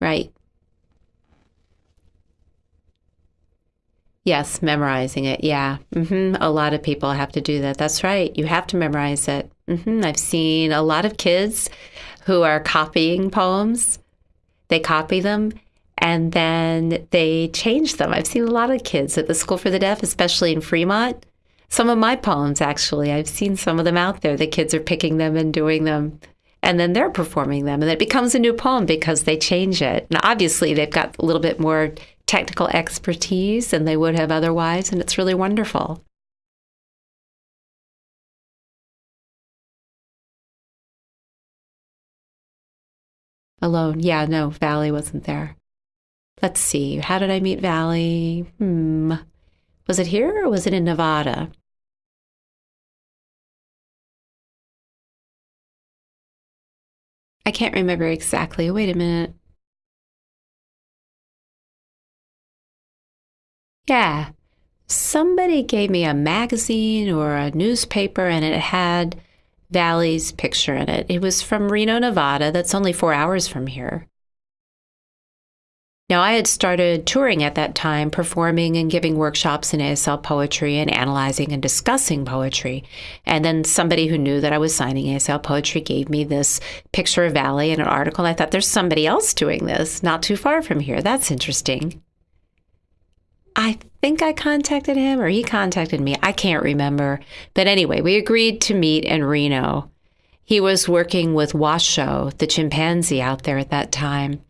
Right. Yes, memorizing it. Yeah. Mm-hmm. A lot of people have to do that. That's right. You have to memorize it. Mm-hmm. I've seen a lot of kids who are copying poems. They copy them and then they change them. I've seen a lot of kids at the School for the Deaf, especially in Fremont. Some of my poems, actually, I've seen some of them out there. The kids are picking them and doing them and then they're performing them and it becomes a new poem because they change it and obviously they've got a little bit more technical expertise than they would have otherwise, and it's really wonderful. Alone. Yeah, no, Valli wasn't there. Let's see. How did I meet Valli? Hmm. Was it here or was it in Nevada? I can't remember exactly. Wait a minute. Yeah. Somebody gave me a magazine or a newspaper and it had Valli's picture in it. It was from Reno, Nevada. That's only four hours from here. Now, I had started touring at that time, performing and giving workshops in ASL poetry and analyzing and discussing poetry. And then somebody who knew that I was signing ASL poetry gave me this picture of Valli and an article. I thought, there's somebody else doing this not too far from here. That's interesting. I think I contacted him or he contacted me. I can't remember. But anyway, we agreed to meet in Reno. He was working with Washoe, the chimpanzee out there at that time.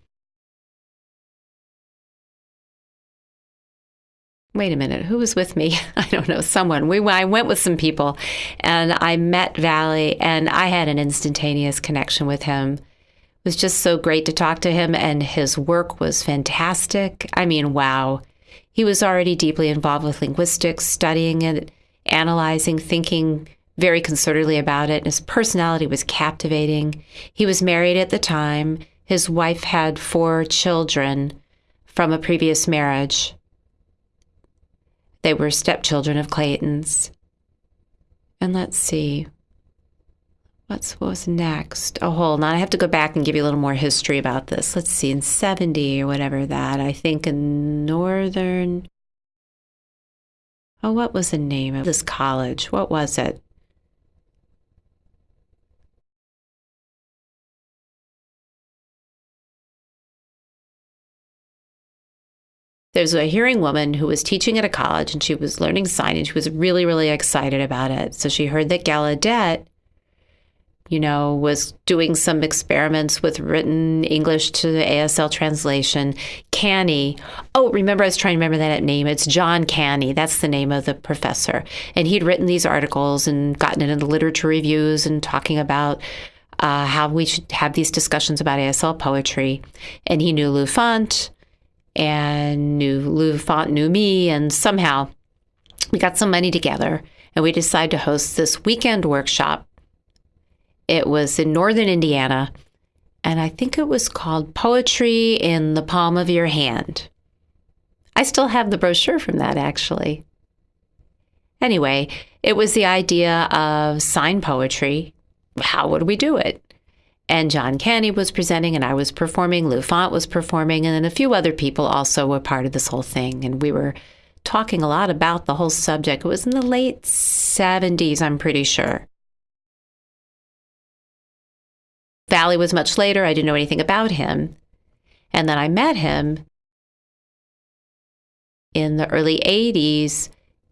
wait a minute, who was with me? I don't know, someone. We I went with some people and I met Valli and I had an instantaneous connection with him. It was just so great to talk to him and his work was fantastic. I mean, wow. He was already deeply involved with linguistics, studying it, analyzing, thinking very concertedly about it. His personality was captivating. He was married at the time. His wife had four children from a previous marriage. They were stepchildren of Clayton's. And let's see. What's, what was next? Oh, hold on. I have to go back and give you a little more history about this. Let's see. In 70 or whatever that, I think in Northern. Oh, what was the name of this college? What was it? there was a hearing woman who was teaching at a college and she was learning sign and she was really, really excited about it. So she heard that Gallaudet, you know, was doing some experiments with written English to ASL translation. Canny, oh, remember, I was trying to remember that name. It's John Canny. That's the name of the professor. And he'd written these articles and gotten it into literature reviews and talking about uh, how we should have these discussions about ASL poetry. And he knew Lou Fant and knew Lou Fant knew me, and somehow we got some money together and we decided to host this weekend workshop. It was in northern Indiana, and I think it was called Poetry in the Palm of Your Hand. I still have the brochure from that actually. Anyway, it was the idea of sign poetry. How would we do it? and John Canny was presenting, and I was performing. Lou Fant was performing, and then a few other people also were part of this whole thing. And we were talking a lot about the whole subject. It was in the late 70s, I'm pretty sure. Valli was much later. I didn't know anything about him. And then I met him in the early 80s.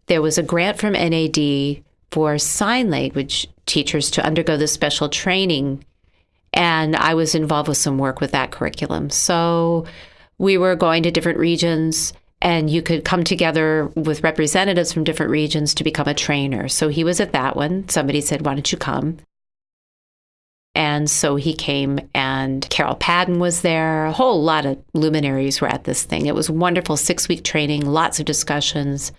There was a grant from NAD for sign language teachers to undergo this special training and I was involved with some work with that curriculum. So we were going to different regions and you could come together with representatives from different regions to become a trainer. So he was at that one. Somebody said, Why don't you come? And so he came, and Carol Padden was there. A whole lot of luminaries were at this thing. It was wonderful six week training, lots of discussions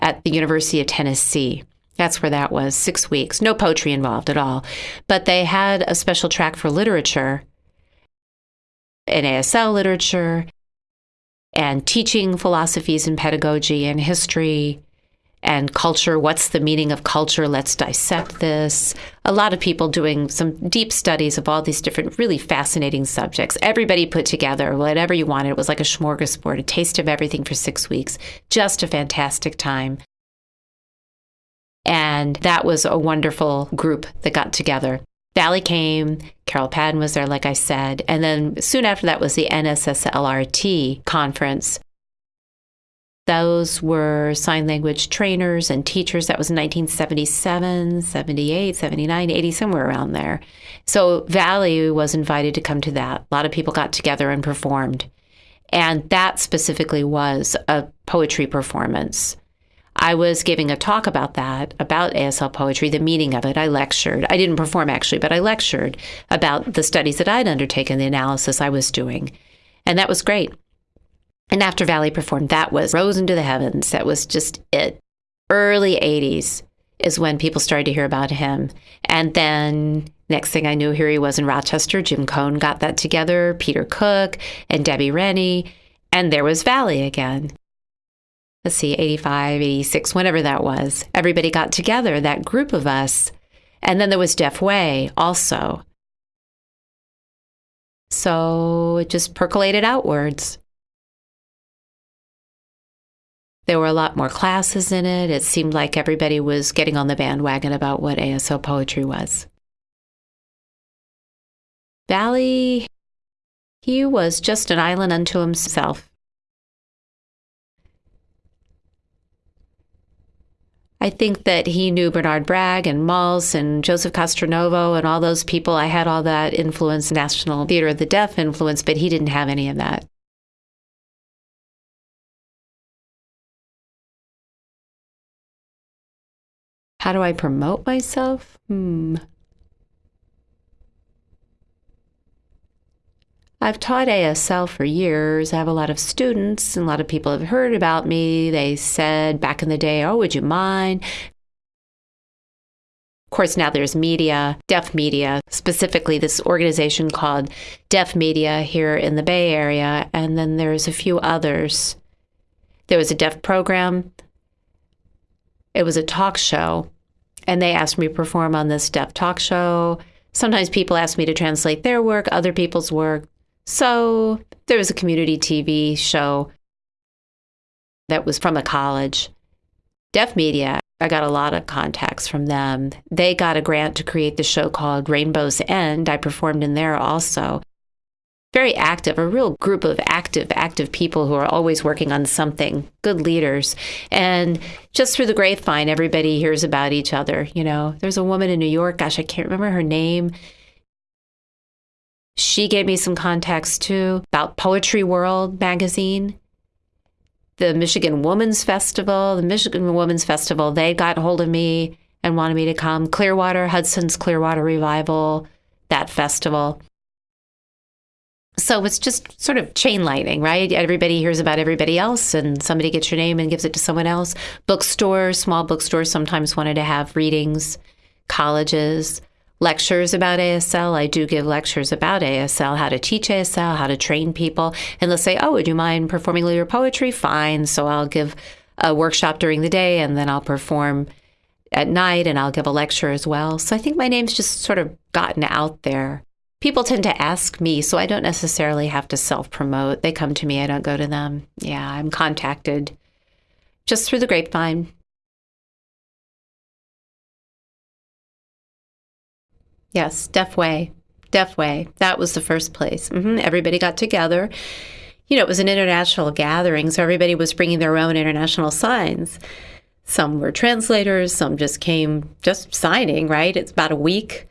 at the University of Tennessee. That's where that was, six weeks. No poetry involved at all. But they had a special track for literature and ASL literature and teaching philosophies and pedagogy and history and culture. What's the meaning of culture? Let's dissect this. A lot of people doing some deep studies of all these different, really fascinating subjects. Everybody put together whatever you wanted. It was like a smorgasbord, a taste of everything for six weeks. Just a fantastic time. And that was a wonderful group that got together. Valli came, Carol Padden was there, like I said. And then soon after that was the NSSLRT conference. Those were sign language trainers and teachers. That was 1977, 78, 79, 80, somewhere around there. So Valli was invited to come to that. A lot of people got together and performed. And that specifically was a poetry performance. I was giving a talk about that, about ASL poetry, the meaning of it. I lectured. I didn't perform actually, but I lectured about the studies that I'd undertaken, the analysis I was doing. And that was great. And after Valli performed, that was rose into the heavens. That was just it. Early 80s is when people started to hear about him. And then next thing I knew, here he was in Rochester. Jim Cohn got that together, Peter Cook and Debbie Rennie. And there was Valli again let's see, 85, 86, whenever that was, everybody got together, that group of us. And then there was Deaf Way also. So it just percolated outwards. There were a lot more classes in it. It seemed like everybody was getting on the bandwagon about what ASL poetry was. Valli, he was just an island unto himself. I think that he knew Bernard Bragg and Maltz and Joseph Castronovo and all those people. I had all that influence, National Theater of the Deaf influence, but he didn't have any of that. How do I promote myself? Hmm. I've taught ASL for years. I have a lot of students, and a lot of people have heard about me. They said back in the day, Oh, would you mind? Of course, now there's media, deaf media, specifically this organization called Deaf Media here in the Bay Area. And then there's a few others. There was a deaf program, it was a talk show, and they asked me to perform on this deaf talk show. Sometimes people ask me to translate their work, other people's work. So there was a community TV show that was from a college. Deaf Media, I got a lot of contacts from them. They got a grant to create the show called Rainbow's End. I performed in there also. Very active, a real group of active, active people who are always working on something, good leaders. And just through the grapevine, everybody hears about each other. You know, there's a woman in New York, gosh, I can't remember her name. She gave me some contacts too about Poetry World magazine, the Michigan Women's Festival, the Michigan Women's Festival. They got hold of me and wanted me to come. Clearwater, Hudson's Clearwater Revival, that festival. So it's just sort of chain lightning, right? Everybody hears about everybody else, and somebody gets your name and gives it to someone else. Bookstores, small bookstores sometimes wanted to have readings, colleges lectures about ASL. I do give lectures about ASL, how to teach ASL, how to train people. And they'll say, Oh, would you mind performing lyric poetry? Fine. So I'll give a workshop during the day and then I'll perform at night and I'll give a lecture as well. So I think my name's just sort of gotten out there. People tend to ask me, so I don't necessarily have to self promote. They come to me, I don't go to them. Yeah, I'm contacted just through the grapevine. Yes, Deaf Way. Deaf Way. That was the first place. Mm-hmm. Everybody got together. You know, it was an international gathering, so everybody was bringing their own international signs. Some were translators, some just came just signing, right? It's about a week.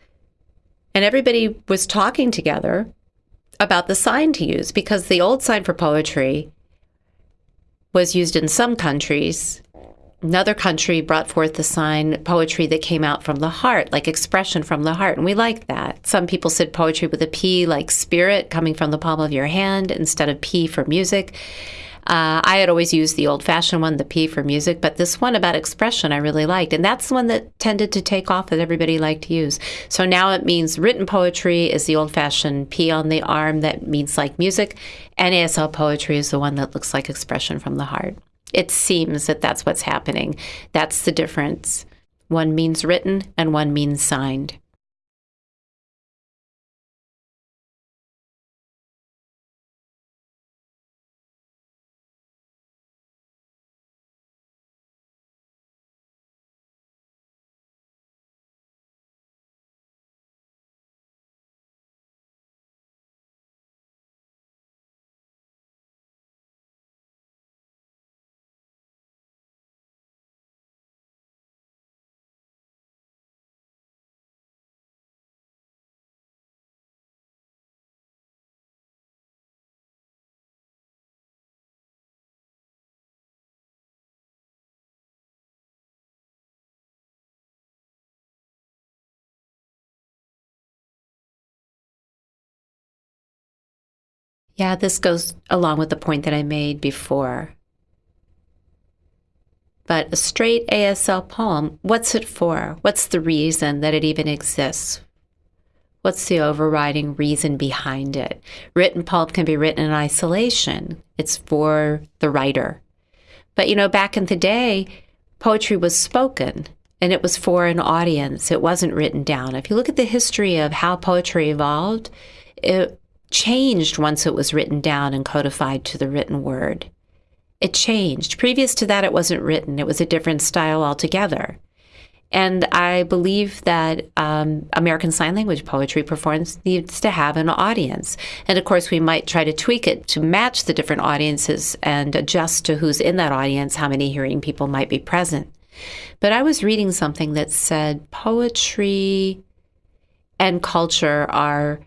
And everybody was talking together about the sign to use because the old sign for poetry was used in some countries another country brought forth the sign poetry that came out from the heart, like expression from the heart. And we like that. Some people said poetry with a P, like spirit coming from the palm of your hand instead of P for music. Uh, I had always used the old fashioned one, the P for music, but this one about expression I really liked. And that's the one that tended to take off that everybody liked to use. So now it means written poetry is the old fashioned P on the arm that means like music, and ASL poetry is the one that looks like expression from the heart it seems that that's what's happening. That's the difference. One means written and one means signed. Yeah, this goes along with the point that I made before. But a straight ASL poem, what's it for? What's the reason that it even exists? What's the overriding reason behind it? Written pulp can be written in isolation, it's for the writer. But you know, back in the day, poetry was spoken and it was for an audience. It wasn't written down. If you look at the history of how poetry evolved, it changed once it was written down and codified to the written word. It changed. Previous to that, it wasn't written, it was a different style altogether. And I believe that um, American Sign Language poetry performance needs to have an audience. And of course, we might try to tweak it to match the different audiences and adjust to who's in that audience, how many hearing people might be present. But I was reading something that said poetry and culture are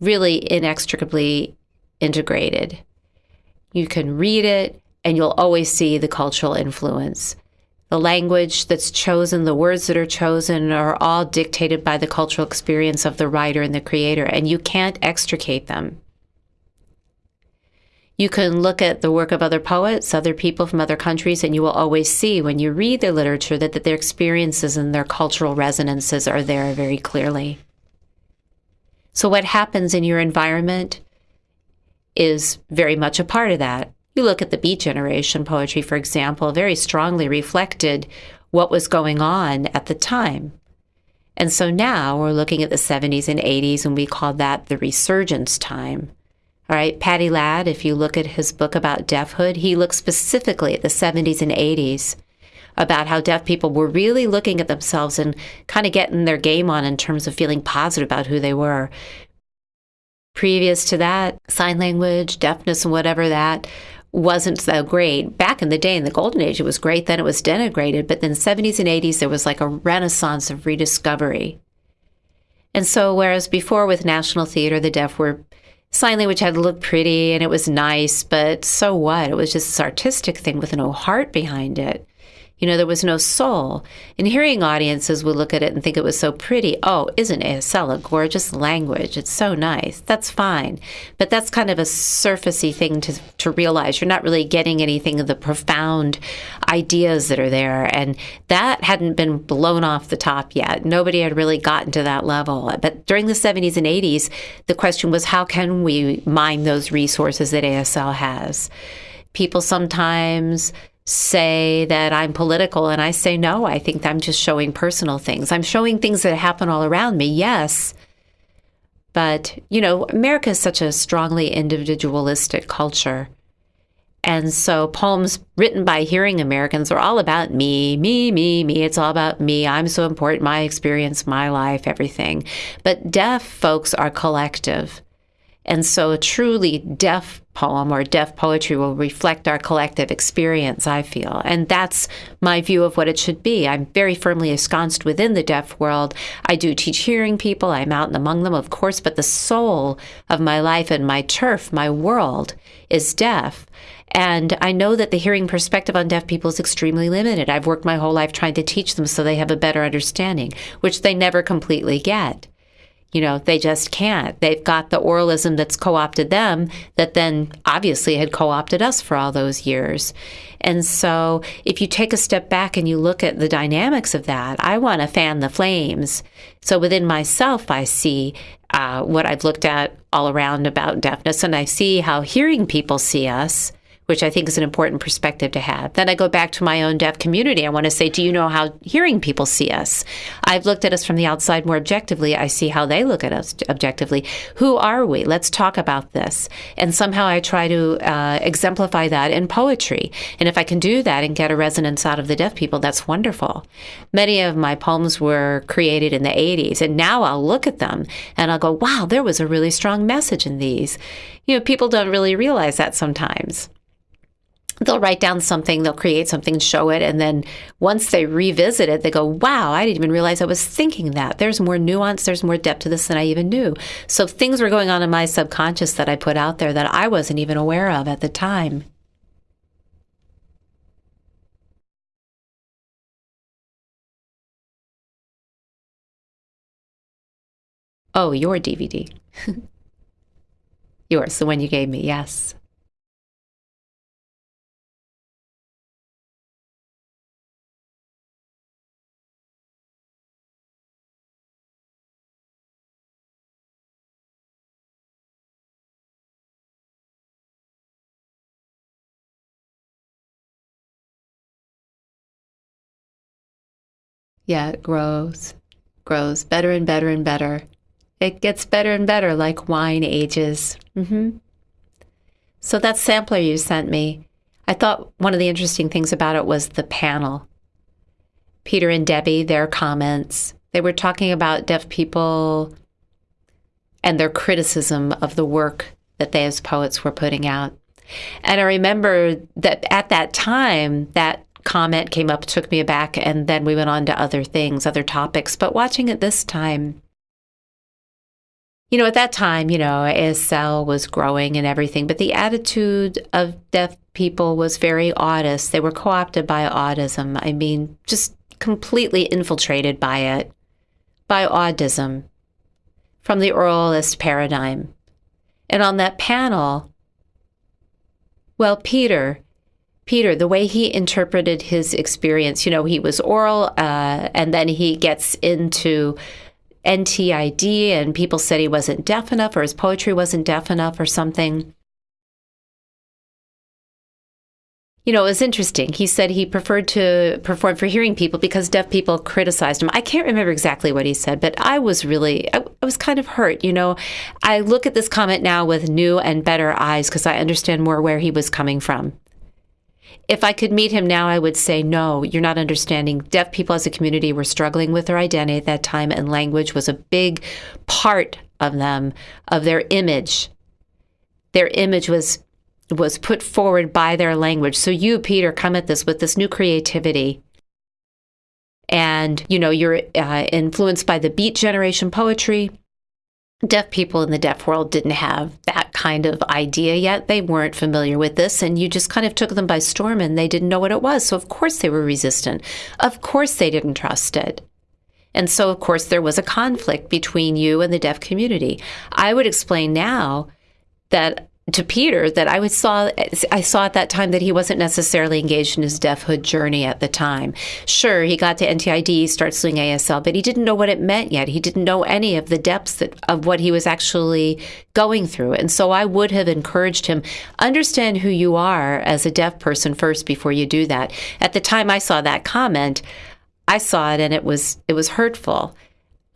really inextricably integrated. You can read it, and you'll always see the cultural influence. The language that's chosen, the words that are chosen are all dictated by the cultural experience of the writer and the creator, and you can't extricate them. You can look at the work of other poets, other people from other countries, and you will always see when you read their literature that, that their experiences and their cultural resonances are there very clearly. So, what happens in your environment is very much a part of that. You look at the Beat Generation poetry, for example, very strongly reflected what was going on at the time. And so now we're looking at the 70s and 80s, and we call that the resurgence time. All right, Paddy Ladd, if you look at his book about deafhood, he looks specifically at the 70s and 80s about how deaf people were really looking at themselves and kind of getting their game on in terms of feeling positive about who they were. Previous to that, sign language, deafness, and whatever that wasn't so great. Back in the day, in the golden age, it was great. Then it was denigrated. But then 70s and 80s, there was like a renaissance of rediscovery. And so, whereas before with National Theater, the deaf were sign language had to look pretty and it was nice, but so what? It was just this artistic thing with no heart behind it. You know, there was no soul. And hearing audiences would look at it and think it was so pretty. Oh, isn't ASL a gorgeous language? It's so nice. That's fine. But that's kind of a surfacey thing to, to realize. You're not really getting anything of the profound ideas that are there. And that hadn't been blown off the top yet. Nobody had really gotten to that level. But during the 70s and 80s, the question was how can we mine those resources that ASL has? People sometimes say that I'm political, and I say no. I think I'm just showing personal things. I'm showing things that happen all around me, yes. But, you know, America is such a strongly individualistic culture. And so poems written by hearing Americans are all about me, me, me, me. It's all about me. I'm so important, my experience, my life, everything. But deaf folks are collective. And so a truly deaf poem or deaf poetry will reflect our collective experience, I feel. And that's my view of what it should be. I'm very firmly ensconced within the deaf world. I do teach hearing people, I'm out and among them, of course, but the soul of my life and my turf, my world, is deaf. And I know that the hearing perspective on deaf people is extremely limited. I've worked my whole life trying to teach them so they have a better understanding, which they never completely get. You know, they just can't. They've got the oralism that's co opted them that then obviously had co opted us for all those years. And so if you take a step back and you look at the dynamics of that, I want to fan the flames. So within myself, I see uh, what I've looked at all around about deafness, and I see how hearing people see us which I think is an important perspective to have. Then I go back to my own deaf community. I want to say, do you know how hearing people see us? I've looked at us from the outside more objectively. I see how they look at us objectively. Who are we? Let's talk about this. And somehow I try to uh, exemplify that in poetry. And if I can do that and get a resonance out of the deaf people, that's wonderful. Many of my poems were created in the 80s, and now I'll look at them and I'll go, wow, there was a really strong message in these. You know, people don't really realize that sometimes they'll write down something, they'll create something, show it, and then once they revisit it, they go, wow, I didn't even realize I was thinking that. There's more nuance, there's more depth to this than I even knew. So things were going on in my subconscious that I put out there that I wasn't even aware of at the time. Oh, your DVD. Yours, the one you gave me, yes. Yeah, it grows, grows better and better and better. It gets better and better like wine ages. Mm-hmm. So that sampler you sent me, I thought one of the interesting things about it was the panel. Peter and Debbie, their comments. They were talking about deaf people and their criticism of the work that they as poets were putting out. And I remember that at that time, that comment came up, took me aback, and then we went on to other things, other topics. But watching it this time, you know, at that time, you know, ASL was growing and everything, but the attitude of deaf people was very audist. They were co opted by audism. I mean, just completely infiltrated by it, by audism from the oralist paradigm. And on that panel, well, Peter, Peter, the way he interpreted his experience, you know, he was oral uh, and then he gets into NTID and people said he wasn't deaf enough or his poetry wasn't deaf enough or something. You know, it was interesting. He said he preferred to perform for hearing people because deaf people criticized him. I can't remember exactly what he said, but I was really, I, I was kind of hurt. You know, I look at this comment now with new and better eyes because I understand more where he was coming from if I could meet him now, I would say, no, you're not understanding. Deaf people as a community were struggling with their identity at that time, and language was a big part of them, of their image. Their image was was put forward by their language. So you, Peter, come at this with this new creativity. And, you know, you're uh, influenced by the beat generation poetry deaf people in the deaf world didn't have that kind of idea yet. They weren't familiar with this, and you just kind of took them by storm and they didn't know what it was. So, of course, they were resistant. Of course, they didn't trust it. And so, of course, there was a conflict between you and the deaf community. I would explain now that to Peter that I saw I saw at that time that he wasn't necessarily engaged in his deafhood journey at the time. Sure, he got to NTID, starts doing ASL, but he didn't know what it meant yet. He didn't know any of the depths that, of what he was actually going through. And so I would have encouraged him understand who you are as a deaf person first before you do that. At the time I saw that comment, I saw it and it was it was hurtful.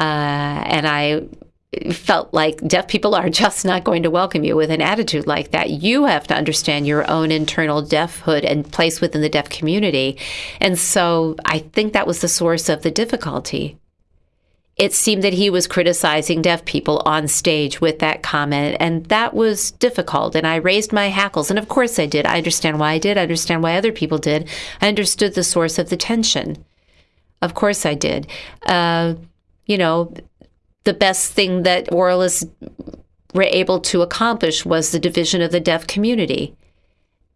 Uh, and I felt like deaf people are just not going to welcome you with an attitude like that. You have to understand your own internal deafhood and place within the deaf community. And so I think that was the source of the difficulty. It seemed that he was criticizing deaf people on stage with that comment, and that was difficult. And I raised my hackles, and of course I did. I understand why I did. I understand why other people did. I understood the source of the tension. Of course I did. Uh, you know, the best thing that oralists were able to accomplish was the division of the deaf community.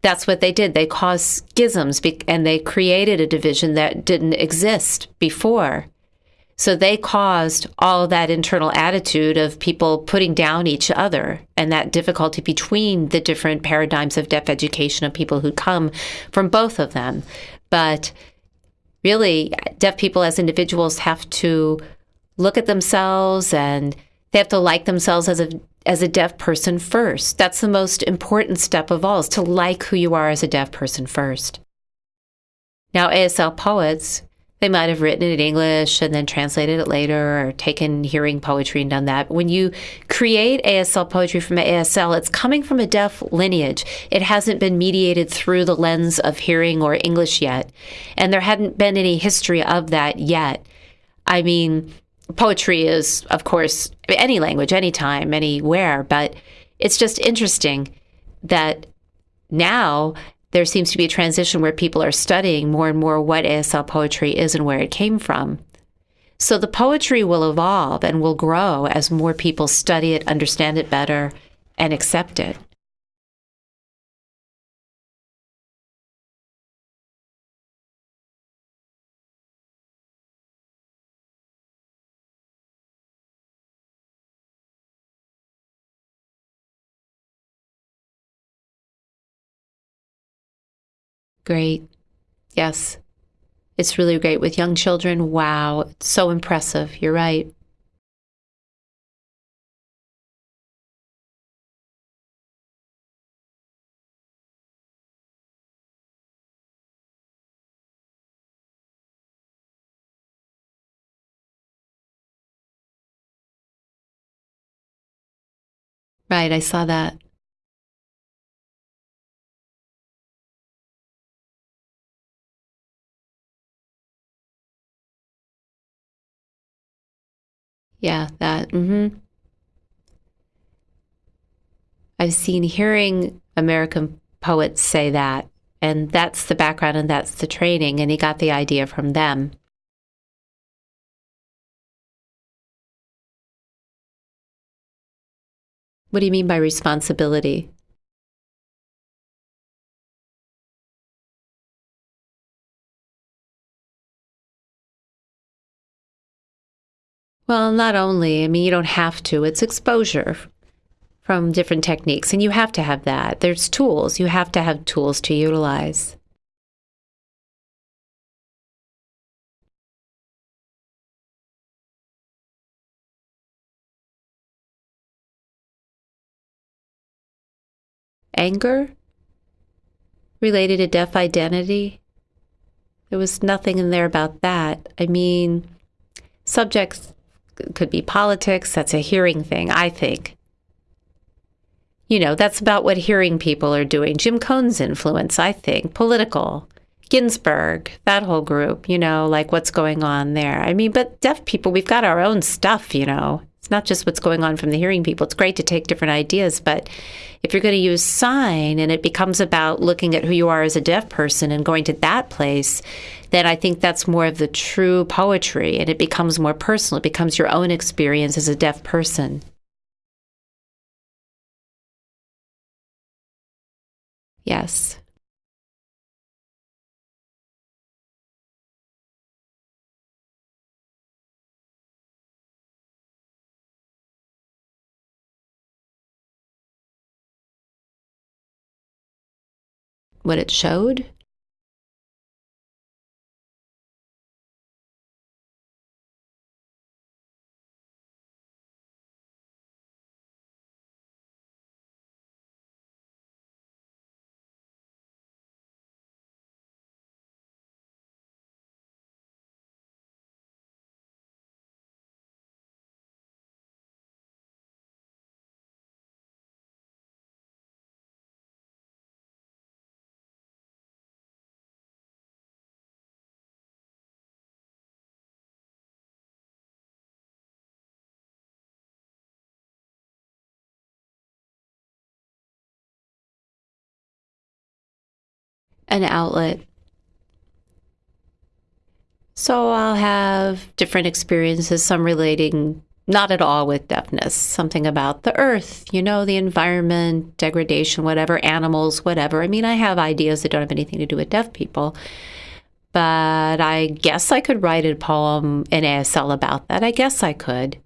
That's what they did. They caused schisms and they created a division that didn't exist before. So they caused all that internal attitude of people putting down each other and that difficulty between the different paradigms of deaf education of people who come from both of them. But really, deaf people as individuals have to look at themselves and they have to like themselves as a as a deaf person first. That's the most important step of all is to like who you are as a deaf person first. Now ASL poets, they might have written it in English and then translated it later or taken hearing poetry and done that. When you create ASL poetry from ASL, it's coming from a deaf lineage. It hasn't been mediated through the lens of hearing or English yet. And there hadn't been any history of that yet. I mean, poetry is, of course, any language, anytime, anywhere, but it's just interesting that now there seems to be a transition where people are studying more and more what ASL poetry is and where it came from. So the poetry will evolve and will grow as more people study it, understand it better, and accept it. Great. Yes. It's really great with young children. Wow. It's so impressive. You're right. Right. I saw that. Yeah, that. Mm-hmm. I've seen hearing American poets say that, and that's the background and that's the training, and he got the idea from them. What do you mean by responsibility? Well, not only, I mean, you don't have to, it's exposure from different techniques, and you have to have that. There's tools, you have to have tools to utilize. Anger related to deaf identity. There was nothing in there about that. I mean, subjects could be politics. That's a hearing thing, I think. You know, that's about what hearing people are doing. Jim Cohn's influence, I think, political. Ginsberg, that whole group, you know, like what's going on there. I mean, but deaf people, we've got our own stuff, you know. It's not just what's going on from the hearing people. It's great to take different ideas, but if you're going to use sign and it becomes about looking at who you are as a deaf person and going to that place, then I think that's more of the true poetry and it becomes more personal. It becomes your own experience as a deaf person. Yes. What it showed? An outlet. So I'll have different experiences, some relating not at all with deafness, something about the earth, you know, the environment, degradation, whatever, animals, whatever. I mean, I have ideas that don't have anything to do with deaf people, but I guess I could write a poem in ASL about that. I guess I could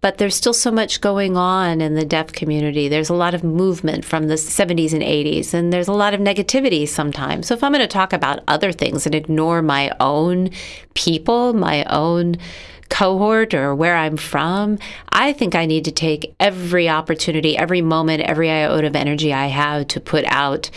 but there's still so much going on in the deaf community. There's a lot of movement from the 70s and 80s, and there's a lot of negativity sometimes. So, if I'm going to talk about other things and ignore my own people, my own cohort, or where I'm from, I think I need to take every opportunity, every moment, every iota of energy I have to put out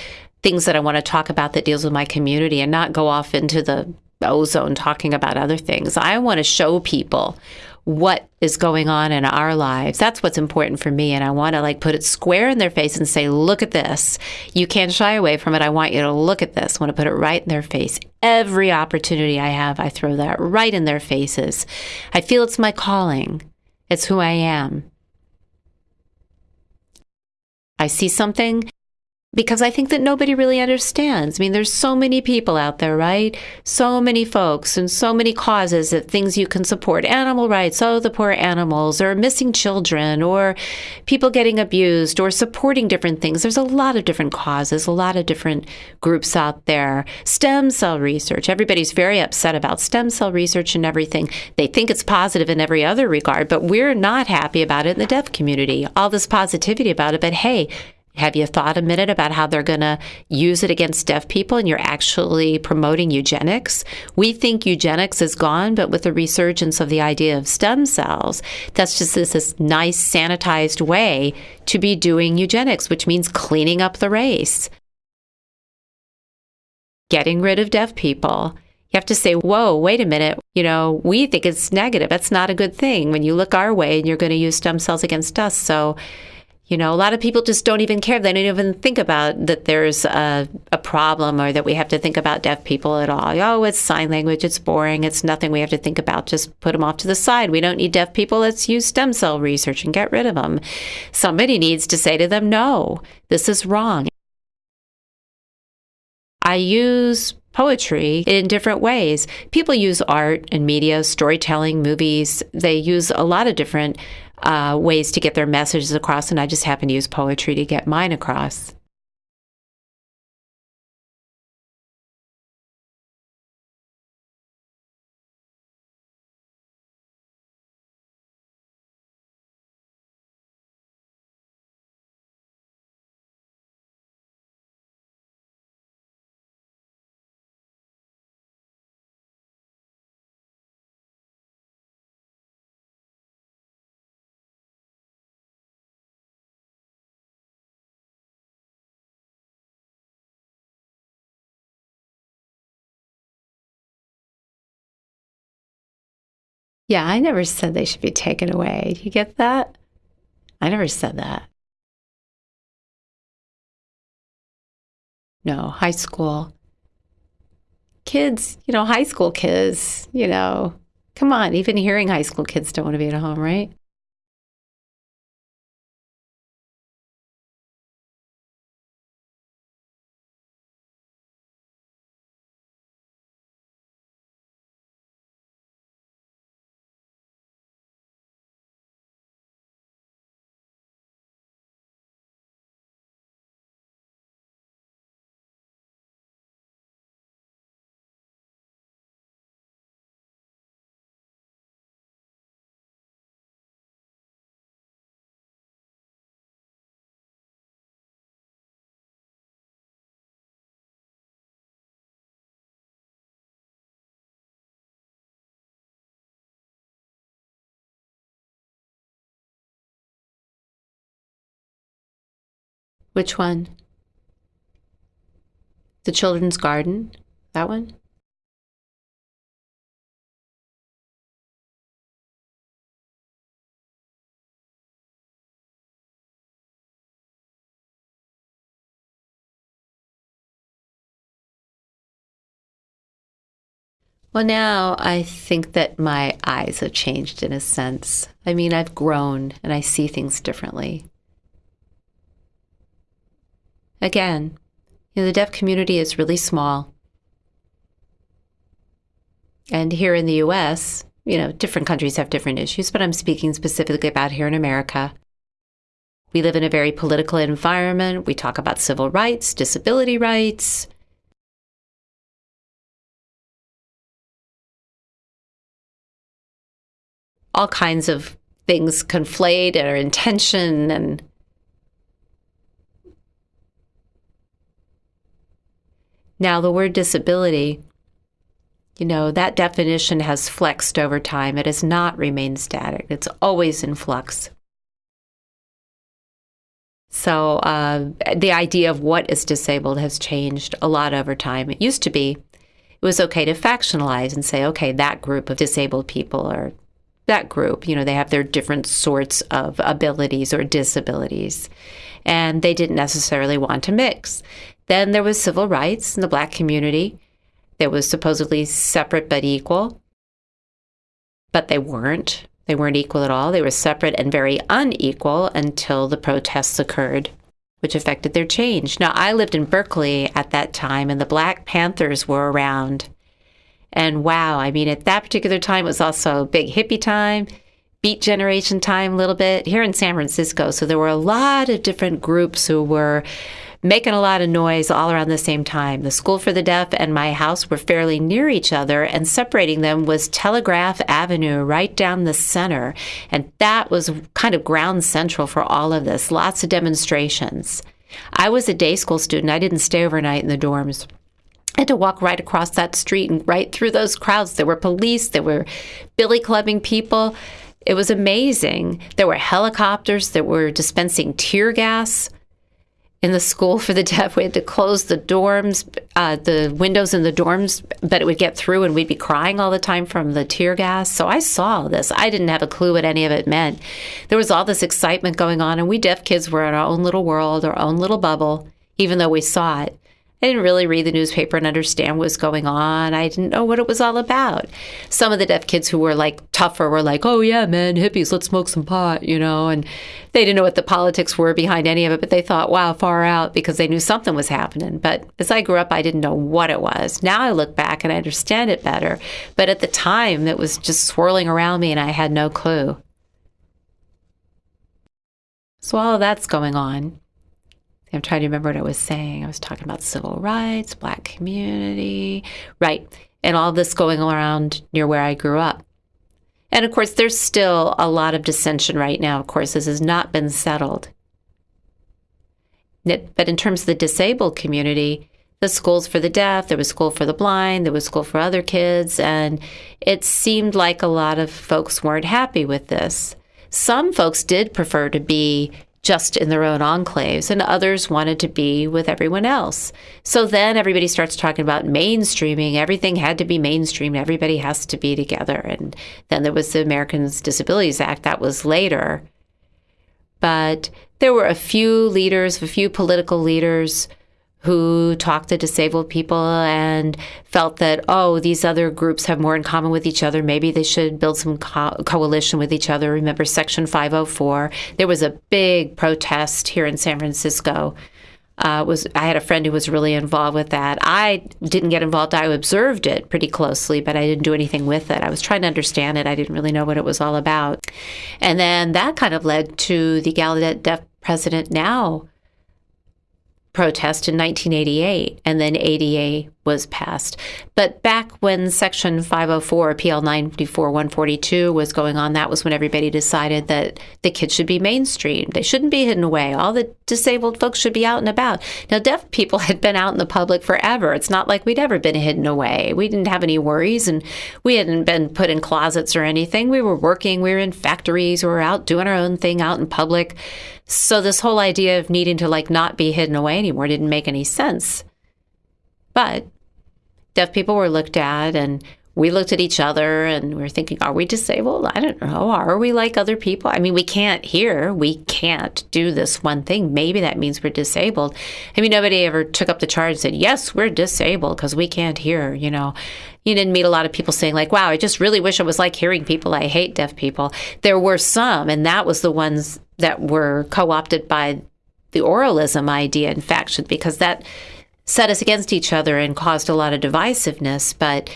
things that I want to talk about that deals with my community and not go off into the ozone talking about other things. I want to show people what is going on in our lives. That's what's important for me. And I want to like put it square in their face and say, look at this. You can't shy away from it. I want you to look at this. I want to put it right in their face. Every opportunity I have, I throw that right in their faces. I feel it's my calling, it's who I am. I see something because I think that nobody really understands. I mean, there's so many people out there, right? So many folks and so many causes of things you can support. Animal rights, oh, the poor animals, or missing children, or people getting abused, or supporting different things. There's a lot of different causes, a lot of different groups out there. Stem cell research. Everybody's very upset about stem cell research and everything. They think it's positive in every other regard, but we're not happy about it in the deaf community. All this positivity about it, but hey, have you thought a minute about how they're going to use it against deaf people and you're actually promoting eugenics? We think eugenics is gone, but with the resurgence of the idea of stem cells, that's just this, this nice sanitized way to be doing eugenics, which means cleaning up the race, getting rid of deaf people. You have to say, whoa, wait a minute. You know, we think it's negative. That's not a good thing when you look our way and you're going to use stem cells against us. So, You know, a lot of people just don't even care. They don't even think about that there's a, a problem or that we have to think about deaf people at all. Oh, it's sign language. It's boring. It's nothing we have to think about. Just put them off to the side. We don't need deaf people. Let's use stem cell research and get rid of them. Somebody needs to say to them, no, this is wrong. I use poetry in different ways. People use art and media, storytelling, movies. They use a lot of different uh, ways to get their messages across, and I just happen to use poetry to get mine across. Yeah, I never said they should be taken away. Do you get that? I never said that. No, high school. Kids, you know, high school kids, you know, come on, even hearing high school kids don't want to be at home, right? Which one? The Children's Garden? That one? Well, now I think that my eyes have changed in a sense. I mean, I've grown and I see things differently. Again, you know, the deaf community is really small. And here in the US, you know, different countries have different issues, but I'm speaking specifically about here in America. We live in a very political environment. We talk about civil rights, disability rights. All kinds of things conflate or intention and Now, the word disability, you know, that definition has flexed over time. It has not remained static, it's always in flux. So, uh, the idea of what is disabled has changed a lot over time. It used to be it was okay to factionalize and say, okay, that group of disabled people or that group, you know, they have their different sorts of abilities or disabilities. And they didn't necessarily want to mix. Then there was civil rights in the black community. There was supposedly separate but equal, but they weren't. They weren't equal at all. They were separate and very unequal until the protests occurred, which affected their change. Now, I lived in Berkeley at that time, and the Black Panthers were around. And wow, I mean, at that particular time, it was also big hippie time, beat generation time, a little bit here in San Francisco. So there were a lot of different groups who were making a lot of noise all around the same time. The School for the Deaf and my house were fairly near each other, and separating them was Telegraph Avenue right down the center. And that was kind of ground central for all of this. Lots of demonstrations. I was a day school student, I didn't stay overnight in the dorms. I had to walk right across that street and right through those crowds. There were police, there were billy clubbing people. It was amazing. There were helicopters that were dispensing tear gas in the school for the deaf. We had to close the dorms, uh, the windows in the dorms, but it would get through and we'd be crying all the time from the tear gas. So I saw this. I didn't have a clue what any of it meant. There was all this excitement going on, and we deaf kids were in our own little world, our own little bubble, even though we saw it. I didn't really read the newspaper and understand what was going on. I didn't know what it was all about. Some of the deaf kids who were like tougher were like, oh, yeah, man, hippies, let's smoke some pot, you know, and they didn't know what the politics were behind any of it, but they thought, wow, far out because they knew something was happening. But as I grew up, I didn't know what it was. Now I look back and I understand it better. But at the time, it was just swirling around me and I had no clue. So all of that's going on. I'm trying to remember what I was saying. I was talking about civil rights, black community, right, and all this going around near where I grew up. And of course, there's still a lot of dissension right now. Of course, this has not been settled. But in terms of the disabled community, the schools for the deaf, there was school for the blind, there was school for other kids, and it seemed like a lot of folks weren't happy with this. Some folks did prefer to be just in their own enclaves, and others wanted to be with everyone else. So then everybody starts talking about mainstreaming. Everything had to be mainstream. Everybody has to be together. And then there was the Americans Disabilities Act that was later. But there were a few leaders, a few political leaders who talked to disabled people and felt that, oh, these other groups have more in common with each other. Maybe they should build some co- coalition with each other. Remember Section 504? There was a big protest here in San Francisco. Uh, was I had a friend who was really involved with that. I didn't get involved. I observed it pretty closely, but I didn't do anything with it. I was trying to understand it. I didn't really know what it was all about. And then that kind of led to the Gallaudet Deaf President Now protest in 1988, and then ADA was passed. But back when Section 504, PL 94 142 was going on, that was when everybody decided that the kids should be mainstreamed. They shouldn't be hidden away. All the disabled folks should be out and about. Now, deaf people had been out in the public forever. It's not like we'd ever been hidden away. We didn't have any worries, and we hadn't been put in closets or anything. We were working, we were in factories, we were out doing our own thing out in public. So, this whole idea of needing to like not be hidden away anymore didn't make any sense. But deaf people were looked at and we looked at each other and we were thinking, are we disabled? I don't know. Are we like other people? I mean, we can't hear. We can't do this one thing. Maybe that means we're disabled. I mean, nobody ever took up the charge and said, yes, we're disabled because we can't hear, you know. You didn't meet a lot of people saying, like, wow, I just really wish it was like hearing people. I hate deaf people. There were some, and that was the ones that were co opted by the oralism idea, in fact, because that set us against each other and caused a lot of divisiveness. But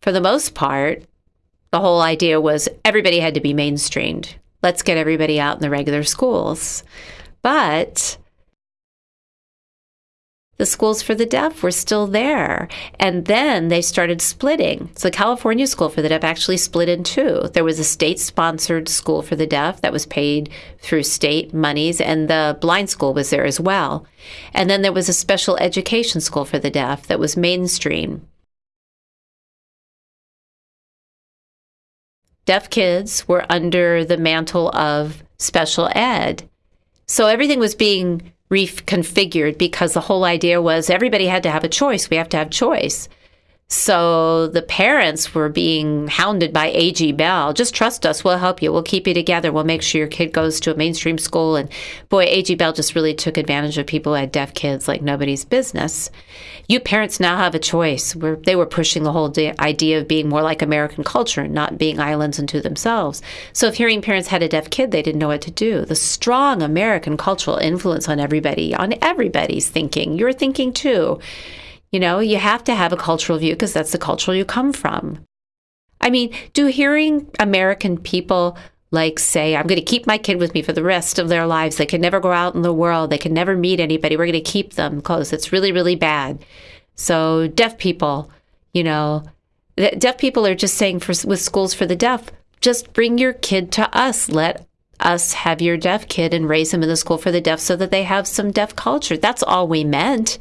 for the most part, the whole idea was everybody had to be mainstreamed. Let's get everybody out in the regular schools. But the schools for the deaf were still there. And then they started splitting. So the California School for the Deaf actually split in two. There was a state sponsored school for the deaf that was paid through state monies, and the blind school was there as well. And then there was a special education school for the deaf that was mainstream. Deaf kids were under the mantle of special ed. So everything was being reconfigured because the whole idea was everybody had to have a choice. We have to have choice. So the parents were being hounded by AG Bell. Just trust us. We'll help you. We'll keep you together. We'll make sure your kid goes to a mainstream school. And boy, AG Bell just really took advantage of people who had deaf kids like nobody's business. You parents now have a choice. We're, they were pushing the whole idea of being more like American culture, and not being islands unto themselves. So if hearing parents had a deaf kid, they didn't know what to do. The strong American cultural influence on everybody, on everybody's thinking. You're thinking too. You know, you have to have a cultural view because that's the culture you come from. I mean, do hearing American people like say, I'm going to keep my kid with me for the rest of their lives. They can never go out in the world. They can never meet anybody. We're going to keep them close. It's really, really bad. So, deaf people, you know, deaf people are just saying for, with schools for the deaf, just bring your kid to us. Let us have your deaf kid and raise him in the school for the deaf so that they have some deaf culture. That's all we meant.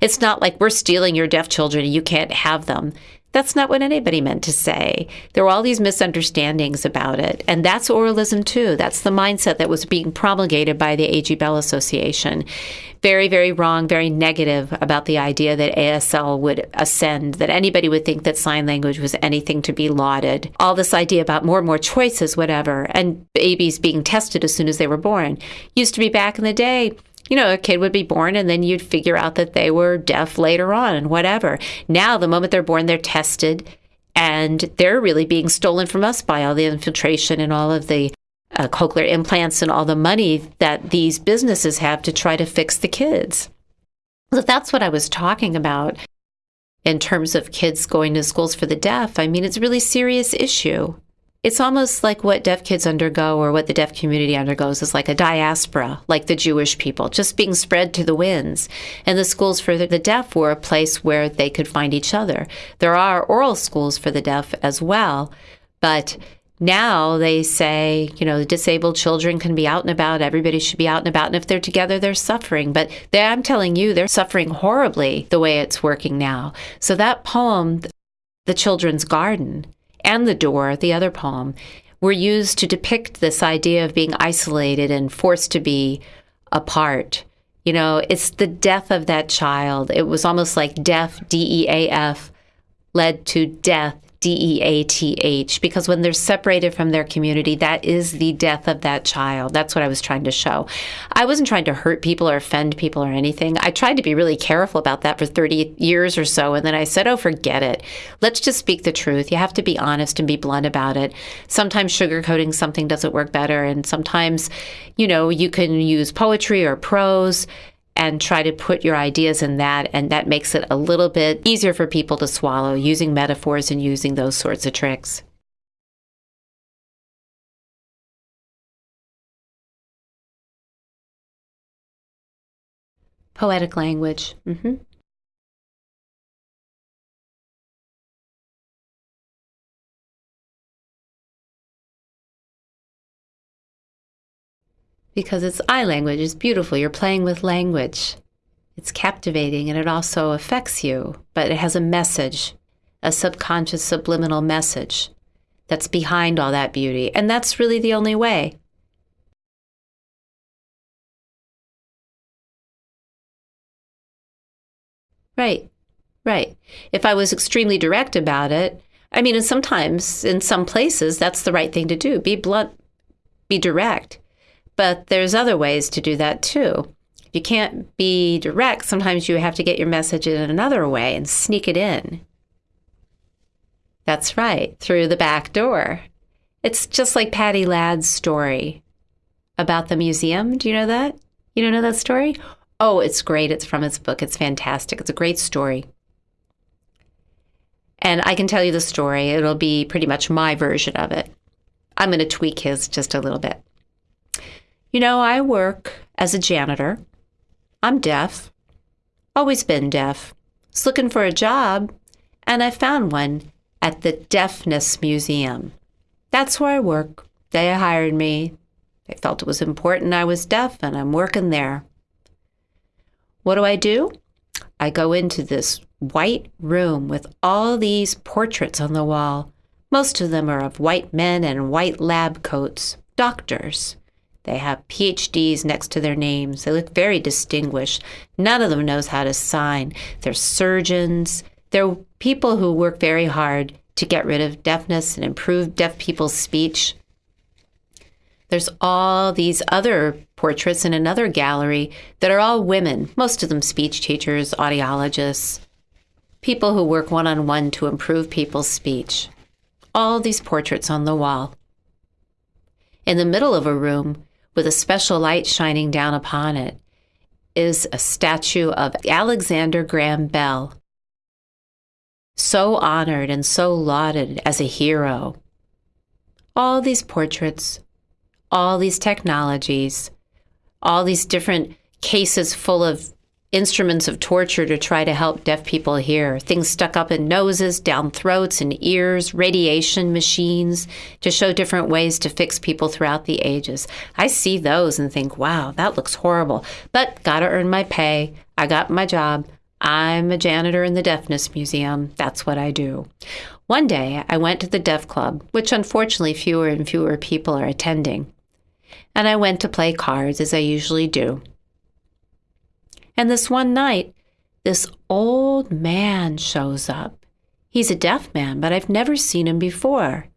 It's not like we're stealing your deaf children and you can't have them. That's not what anybody meant to say. There were all these misunderstandings about it. And that's oralism, too. That's the mindset that was being promulgated by the A.G. Bell Association. Very, very wrong, very negative about the idea that ASL would ascend, that anybody would think that sign language was anything to be lauded. All this idea about more and more choices, whatever, and babies being tested as soon as they were born. Used to be back in the day, you know, a kid would be born and then you'd figure out that they were deaf later on and whatever. Now, the moment they're born, they're tested and they're really being stolen from us by all the infiltration and all of the uh, cochlear implants and all the money that these businesses have to try to fix the kids. So that's what I was talking about in terms of kids going to schools for the deaf. I mean, it's a really serious issue it's almost like what deaf kids undergo or what the deaf community undergoes is like a diaspora, like the Jewish people, just being spread to the winds. And the schools for the deaf were a place where they could find each other. There are oral schools for the deaf as well, but now they say, you know, disabled children can be out and about. Everybody should be out and about. And if they're together, they're suffering. But they, I'm telling you, they're suffering horribly the way it's working now. So that poem, The Children's Garden, and The Door, the other poem, were used to depict this idea of being isolated and forced to be apart. You know, it's the death of that child. It was almost like death, D E A F, led to death, D E A T H, because when they're separated from their community, that is the death of that child. That's what I was trying to show. I wasn't trying to hurt people or offend people or anything. I tried to be really careful about that for 30 years or so. And then I said, oh, forget it. Let's just speak the truth. You have to be honest and be blunt about it. Sometimes sugarcoating something doesn't work better. And sometimes, you know, you can use poetry or prose and try to put your ideas in that. And that makes it a little bit easier for people to swallow using metaphors and using those sorts of tricks. Poetic language. Mm-hmm. Because it's I language. It's beautiful. You're playing with language. It's captivating and it also affects you, but it has a message, a subconscious subliminal message that's behind all that beauty. And that's really the only way. Right, right. If I was extremely direct about it, I mean, and sometimes in some places, that's the right thing to do. Be blunt, be direct. But there's other ways to do that too. If you can't be direct, sometimes you have to get your message in another way and sneak it in. That's right, through the back door. It's just like Paddy Ladd's story about the museum. Do you know that? You don't know that story? Oh, it's great. It's from his book. It's fantastic. It's a great story. And I can tell you the story. It'll be pretty much my version of it. I'm going to tweak his just a little bit. You know, I work as a janitor. I'm deaf, always been deaf. Was looking for a job, and I found one at the Deafness Museum. That's where I work. They hired me. They felt it was important I was deaf, and I'm working there. What do I do? I go into this white room with all these portraits on the wall. Most of them are of white men in white lab coats, doctors. They have PhDs next to their names. They look very distinguished. None of them knows how to sign. They're surgeons. They're people who work very hard to get rid of deafness and improve deaf people's speech. There's all these other portraits in another gallery that are all women, most of them speech teachers, audiologists, people who work one on one to improve people's speech. All these portraits on the wall. In the middle of a room, with a special light shining down upon it, is a statue of Alexander Graham Bell, so honored and so lauded as a hero. All these portraits, all these technologies, all these different cases full of instruments of torture to try to help deaf people hear. Things stuck up in noses, down throats, and ears, radiation machines to show different ways to fix people throughout the ages. I see those and think, wow, that looks horrible. But gotta earn my pay. I got my job. I'm a janitor in the Deafness Museum. That's what I do. One day, I went to the Deaf Club, which unfortunately fewer and fewer people are attending. And I went to play cards as I usually do. And this one night, this old man shows up. He's a deaf man, but I've never seen him before.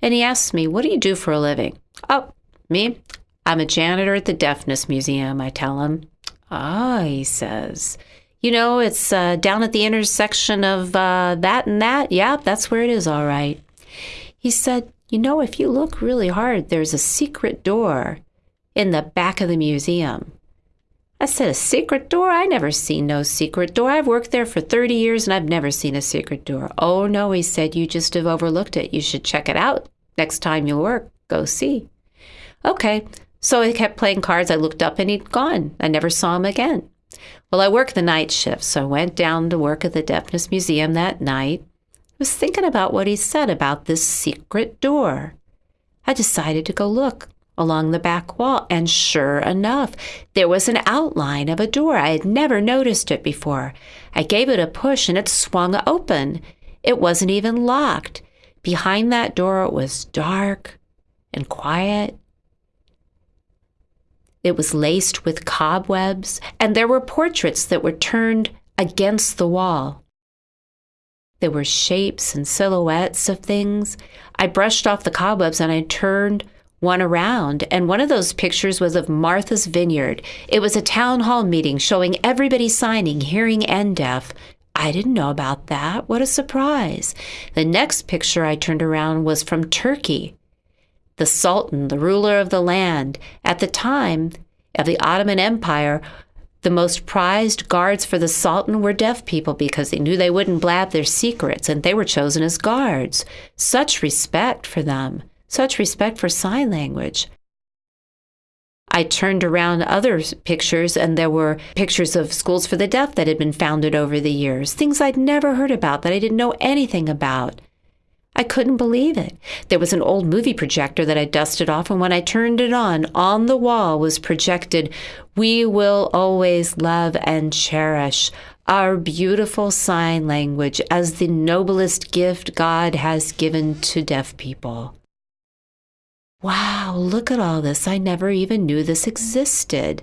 And he asks me, What do you do for a living? Oh, me? I'm a janitor at the Deafness Museum, I tell him. Ah, he says. You know, it's uh, down at the intersection of uh, that and that. Yeah, that's where it is, all right. He said, You know, if you look really hard, there's a secret door in the back of the museum. I said, A secret door? I never seen no secret door. I've worked there for 30 years and I've never seen a secret door. Oh, no, he said, You just have overlooked it. You should check it out. Next time you work, go see. Okay. So I kept playing cards. I looked up and he'd gone. I never saw him again. Well, I work the night shift, so I went down to work at the Deafness Museum that night. I was thinking about what he said about this secret door. I decided to go look along the back wall, and sure enough, there was an outline of a door. I had never noticed it before. I gave it a push and it swung open. It wasn't even locked. Behind that door, it was dark and quiet it was laced with cobwebs, and there were portraits that were turned against the wall. There were shapes and silhouettes of things. I brushed off the cobwebs and I turned one around, and one of those pictures was of Martha's Vineyard. It was a town hall meeting showing everybody signing, hearing and deaf. I didn't know about that. What a surprise. The next picture I turned around was from Turkey the Sultan, the ruler of the land. At the time of the Ottoman Empire, the most prized guards for the Sultan were deaf people because they knew they wouldn't blab their secrets, and they were chosen as guards. Such respect for them, such respect for sign language. I turned around other pictures, and there were pictures of schools for the deaf that had been founded over the years, things I'd never heard about that I didn't know anything about. I couldn't believe it. There was an old movie projector that I dusted off, and when I turned it on, on the wall was projected, We will always love and cherish our beautiful sign language as the noblest gift God has given to deaf people. Wow, look at all this. I never even knew this existed.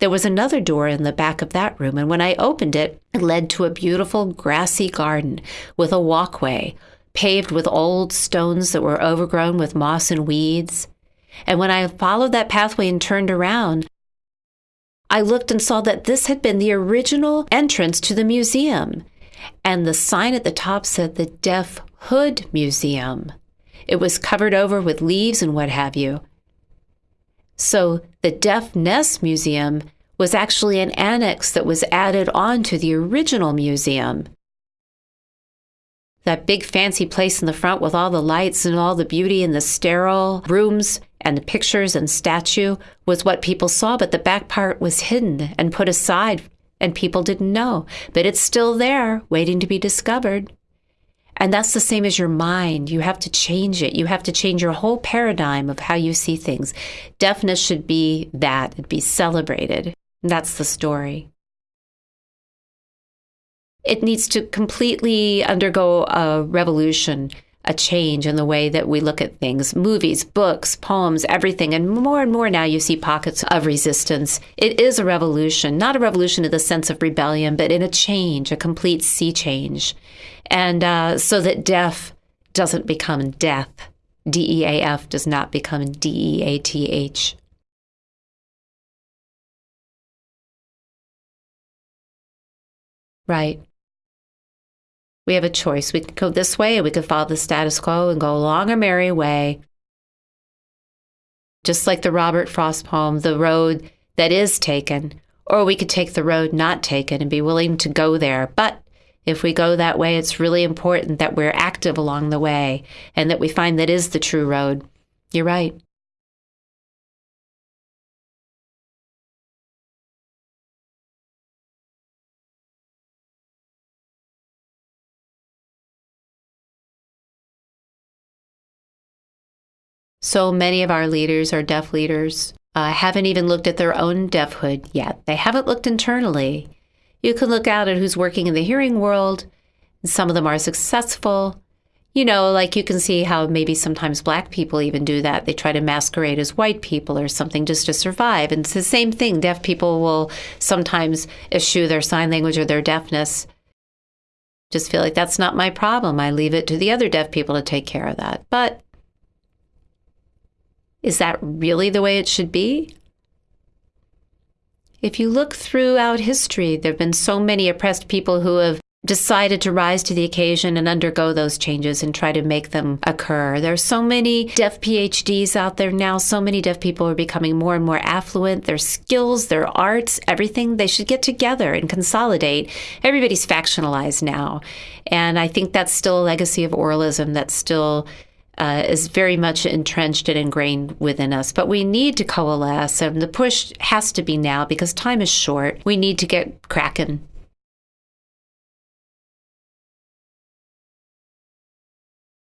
There was another door in the back of that room, and when I opened it, it led to a beautiful grassy garden with a walkway paved with old stones that were overgrown with moss and weeds. And when I followed that pathway and turned around, I looked and saw that this had been the original entrance to the museum. And the sign at the top said the Deaf Hood Museum. It was covered over with leaves and what have you. So the Deafness Museum was actually an annex that was added on to the original museum that big fancy place in the front with all the lights and all the beauty and the sterile rooms and the pictures and statue was what people saw, but the back part was hidden and put aside, and people didn't know. But it's still there, waiting to be discovered. And that's the same as your mind. You have to change it. You have to change your whole paradigm of how you see things. Deafness should be that, it'd be celebrated. That's the story it needs to completely undergo a revolution, a change in the way that we look at things movies, books, poems, everything. And more and more now you see pockets of resistance. It is a revolution, not a revolution in the sense of rebellion, but in a change, a complete sea change. And uh, so that deaf doesn't become death. D E A F does not become D E A T H. Right we have a choice. We could go this way, or we could follow the status quo and go along our merry way. Just like the Robert Frost poem, The Road That Is Taken, or we could take the road not taken and be willing to go there. But if we go that way, it's really important that we're active along the way and that we find that is the true road. You're right. So many of our leaders are deaf leaders, uh, haven't even looked at their own deafhood yet. They haven't looked internally. You can look out at who's working in the hearing world. Some of them are successful. You know, like you can see how maybe sometimes black people even do that. They try to masquerade as white people or something just to survive. And it's the same thing. Deaf people will sometimes eschew their sign language or their deafness. Just feel like that's not my problem. I leave it to the other deaf people to take care of that. But is that really the way it should be? If you look throughout history, there have been so many oppressed people who have decided to rise to the occasion and undergo those changes and try to make them occur. There are so many deaf PhDs out there now. So many deaf people are becoming more and more affluent. Their skills, their arts, everything, they should get together and consolidate. Everybody's factionalized now. And I think that's still a legacy of oralism that's still uh, is very much entrenched and ingrained within us. But we need to coalesce, and the push has to be now because time is short. We need to get cracking.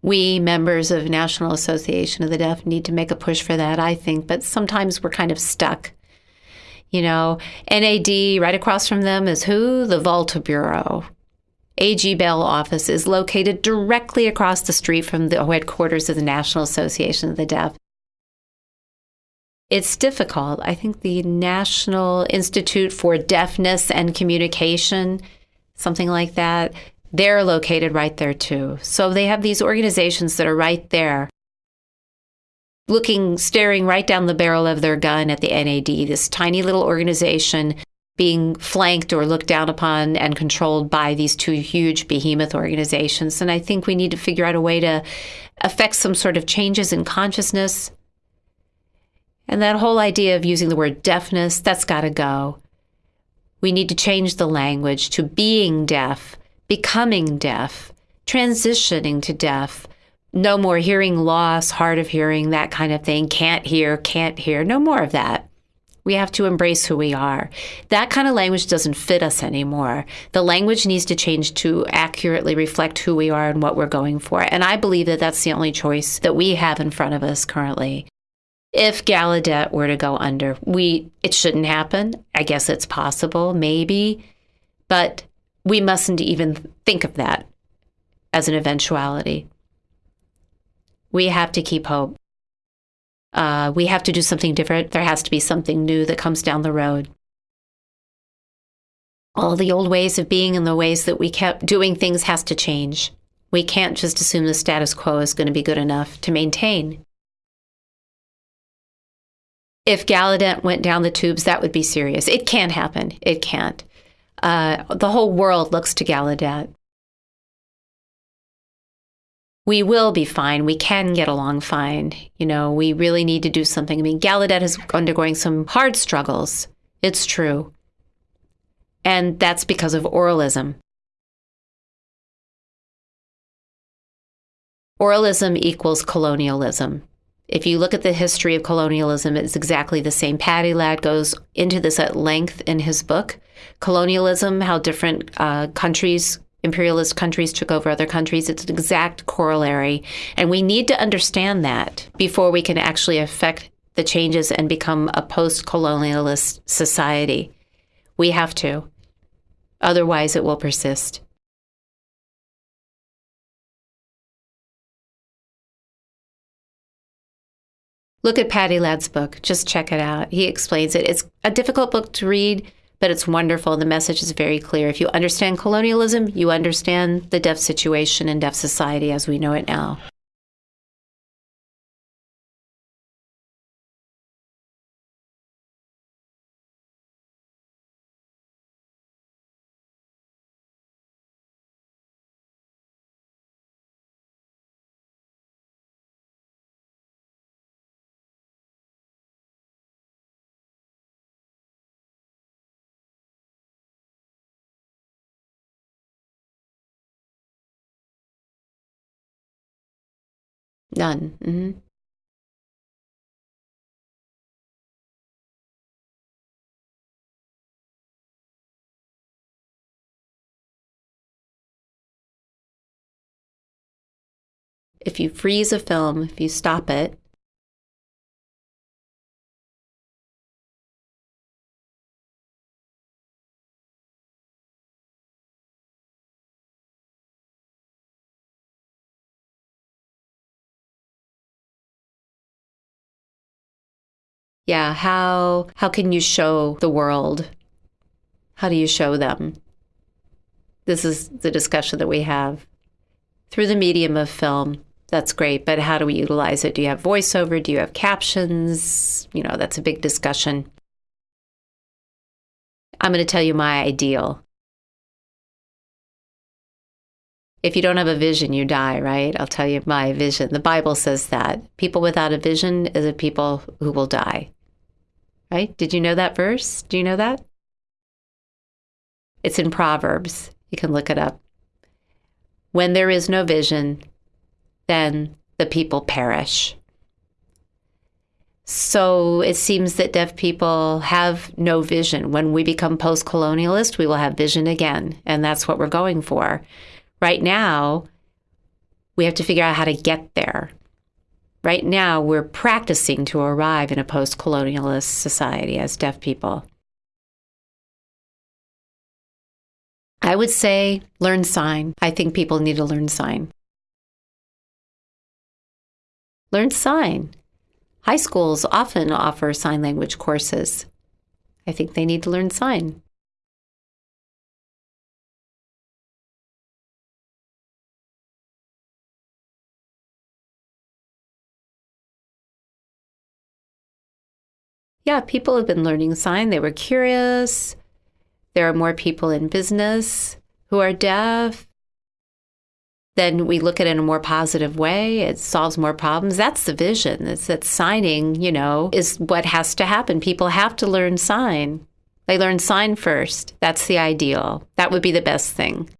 We, members of National Association of the Deaf, need to make a push for that, I think, but sometimes we're kind of stuck. You know, NAD, right across from them is who? The Volta Bureau. AG Bell office is located directly across the street from the headquarters of the National Association of the Deaf. It's difficult. I think the National Institute for Deafness and Communication, something like that, they're located right there too. So they have these organizations that are right there, looking, staring right down the barrel of their gun at the NAD, this tiny little organization being flanked or looked down upon and controlled by these two huge behemoth organizations. And I think we need to figure out a way to affect some sort of changes in consciousness. And that whole idea of using the word deafness, that's got to go. We need to change the language to being deaf, becoming deaf, transitioning to deaf. No more hearing loss, hard of hearing, that kind of thing. Can't hear, can't hear. No more of that. We have to embrace who we are. That kind of language doesn't fit us anymore. The language needs to change to accurately reflect who we are and what we're going for. And I believe that that's the only choice that we have in front of us currently. If Gallaudet were to go under, we it shouldn't happen. I guess it's possible, maybe, but we mustn't even think of that as an eventuality. We have to keep hope uh, we have to do something different. There has to be something new that comes down the road. All the old ways of being and the ways that we kept doing things has to change. We can't just assume the status quo is going to be good enough to maintain. If Gallaudet went down the tubes, that would be serious. It can't happen. It can't. Uh, the whole world looks to Gallaudet we will be fine. We can get along fine. You know, we really need to do something. I mean, Gallaudet is undergoing some hard struggles. It's true. And that's because of oralism. Oralism equals colonialism. If you look at the history of colonialism, it's exactly the same. Paddy Ladd goes into this at length in his book. Colonialism, how different uh, countries imperialist countries took over other countries. It's an exact corollary. And we need to understand that before we can actually affect the changes and become a post colonialist society. We have to. Otherwise, it will persist. Look at Paddy Ladd's book. Just check it out. He explains it. It's a difficult book to read but it's wonderful. The message is very clear. If you understand colonialism, you understand the deaf situation and deaf society as we know it now. None. Mm-hmm. If you freeze a film, if you stop it, Yeah, how how can you show the world? How do you show them? This is the discussion that we have through the medium of film. That's great, but how do we utilize it? Do you have voiceover? Do you have captions? You know, that's a big discussion. I'm going to tell you my ideal. If you don't have a vision, you die, right? I'll tell you my vision. The Bible says that. People without a vision is a people who will die. Right? Did you know that verse? Do you know that? It's in Proverbs. You can look it up. When there is no vision, then the people perish. So it seems that deaf people have no vision. When we become post colonialist, we will have vision again. And that's what we're going for. Right now, we have to figure out how to get there. Right now, we're practicing to arrive in a post colonialist society as deaf people. I would say learn sign. I think people need to learn sign. Learn sign. High schools often offer sign language courses. I think they need to learn sign. Yeah, people have been learning sign. They were curious. There are more people in business who are deaf then we look at it in a more positive way. It solves more problems. That's the vision. It's that signing, you know, is what has to happen. People have to learn sign. They learn sign first. That's the ideal. That would be the best thing.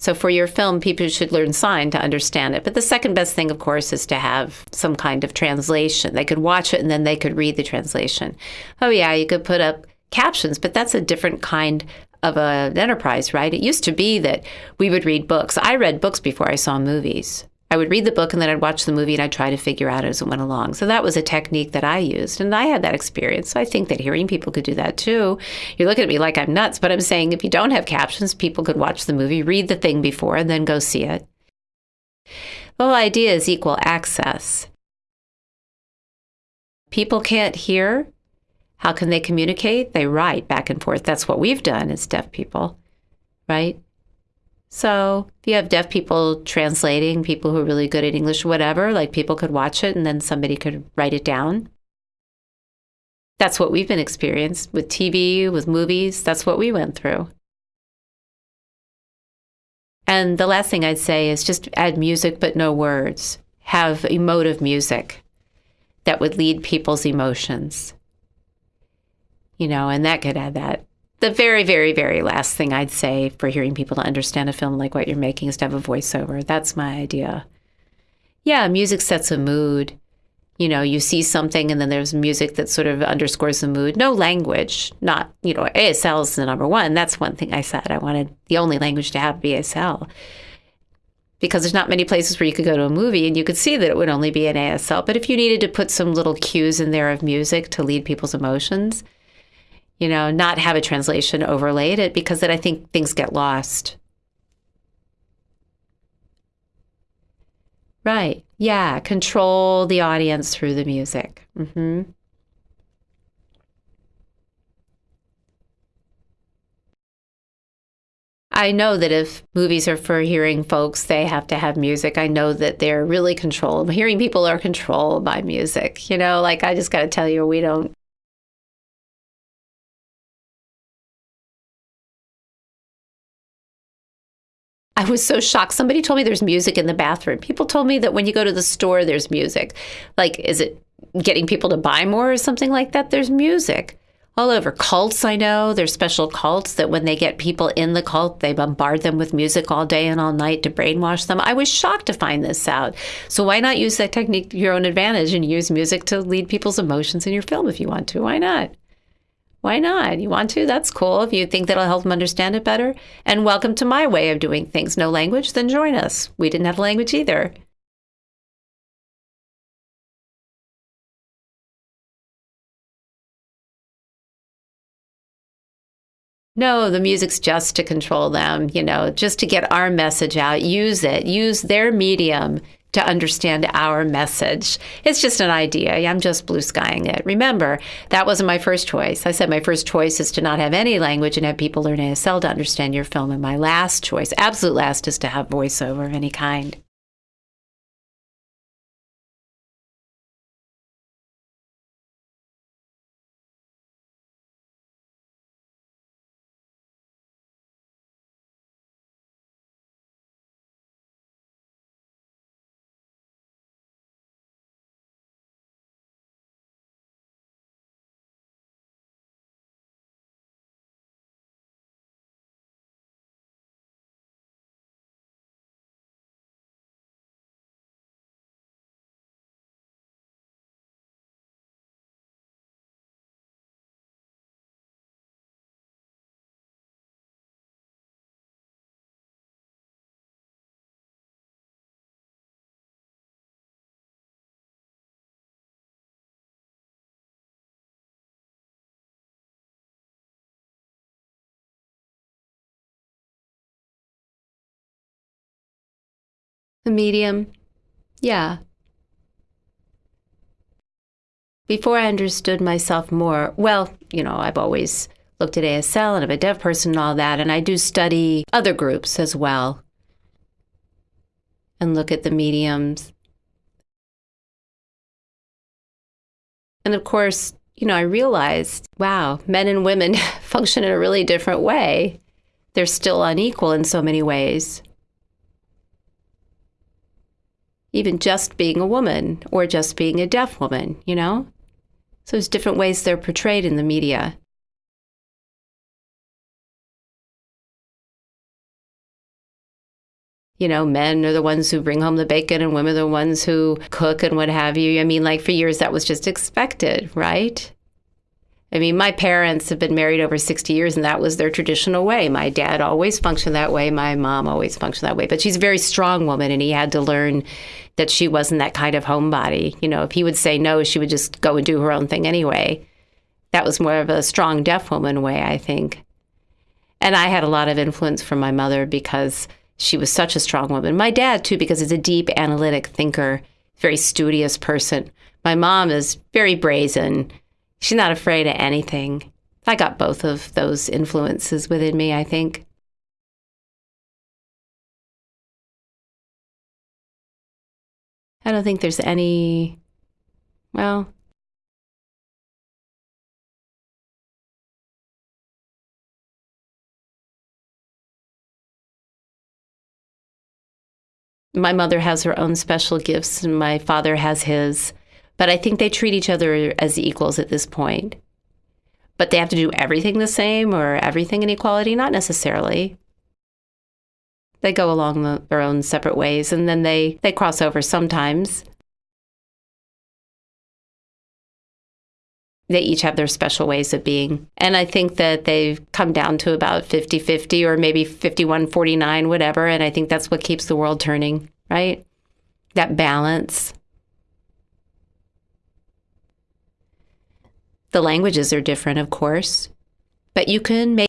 So for your film, people should learn sign to understand it. But the second best thing, of course, is to have some kind of translation. They could watch it and then they could read the translation. Oh, yeah, you could put up captions, but that's a different kind of an enterprise, right? It used to be that we would read books. I read books before I saw movies. I would read the book and then I'd watch the movie and I'd try to figure out as it went along. So that was a technique that I used. And I had that experience. So I think that hearing people could do that too. You look at me like I'm nuts, but I'm saying if you don't have captions, people could watch the movie, read the thing before, and then go see it. The whole idea is equal access. People can't hear, how can they communicate? They write back and forth. That's what we've done as deaf people, right? So if you have deaf people translating, people who are really good at English, whatever, like people could watch it and then somebody could write it down. That's what we've been experienced with TV, with movies. That's what we went through. And the last thing I'd say is just add music, but no words. Have emotive music that would lead people's emotions you know, and that could add that. The very, very, very last thing I'd say for hearing people to understand a film like what you're making is to have a voiceover. That's my idea. Yeah, music sets a mood. You know, you see something and then there's music that sort of underscores the mood. No language, not, you know, ASL is the number one. That's one thing I said. I wanted the only language to have be ASL because there's not many places where you could go to a movie and you could see that it would only be an ASL. But if you needed to put some little cues in there of music to lead people's emotions, you know, not have a translation overlaid it because then I think things get lost. Right. Yeah. Control the audience through the music. Mm-hmm. I know that if movies are for hearing folks, they have to have music. I know that they're really controlled. Hearing people are controlled by music. You know, like I just got to tell you, we don't I was so shocked. Somebody told me there's music in the bathroom. People told me that when you go to the store, there's music. Like, is it getting people to buy more or something like that? There's music all over. Cults, I know there's special cults that when they get people in the cult, they bombard them with music all day and all night to brainwash them. I was shocked to find this out. So why not use that technique to your own advantage and use music to lead people's emotions in your film if you want to? Why not? Why not? You want to? That's cool. If you think that'll help them understand it better. And welcome to my way of doing things. No language? Then join us. We didn't have language either. No, the music's just to control them, you know, just to get our message out. Use it. Use their medium to understand our message. It's just an idea. I'm just blue skying it. Remember, that wasn't my first choice. I said my first choice is to not have any language and have people learn ASL to understand your film. And my last choice, absolute last, is to have voiceover of any kind. Medium, yeah. Before I understood myself more, well, you know, I've always looked at ASL and I'm a deaf person and all that, and I do study other groups as well and look at the mediums. And of course, you know, I realized, wow, men and women function in a really different way. They're still unequal in so many ways even just being a woman or just being a deaf woman, you know? So there's different ways they're portrayed in the media. You know, men are the ones who bring home the bacon and women are the ones who cook and what have you. I mean, like for years that was just expected, right? I mean, my parents have been married over 60 years, and that was their traditional way. My dad always functioned that way. My mom always functioned that way. But she's a very strong woman, and he had to learn that she wasn't that kind of homebody. You know, if he would say no, she would just go and do her own thing anyway. That was more of a strong deaf woman way, I think. And I had a lot of influence from my mother because she was such a strong woman. My dad, too, because he's a deep analytic thinker, very studious person. My mom is very brazen She's not afraid of anything. I got both of those influences within me, I think. I don't think there's any, well, my mother has her own special gifts and my father has his. But I think they treat each other as equals at this point. But they have to do everything the same or everything in equality? Not necessarily. They go along the, their own separate ways and then they, they cross over sometimes. They each have their special ways of being. And I think that they've come down to about 50 50 or maybe 51 49, whatever. And I think that's what keeps the world turning, right? That balance. The languages are different, of course, but you can make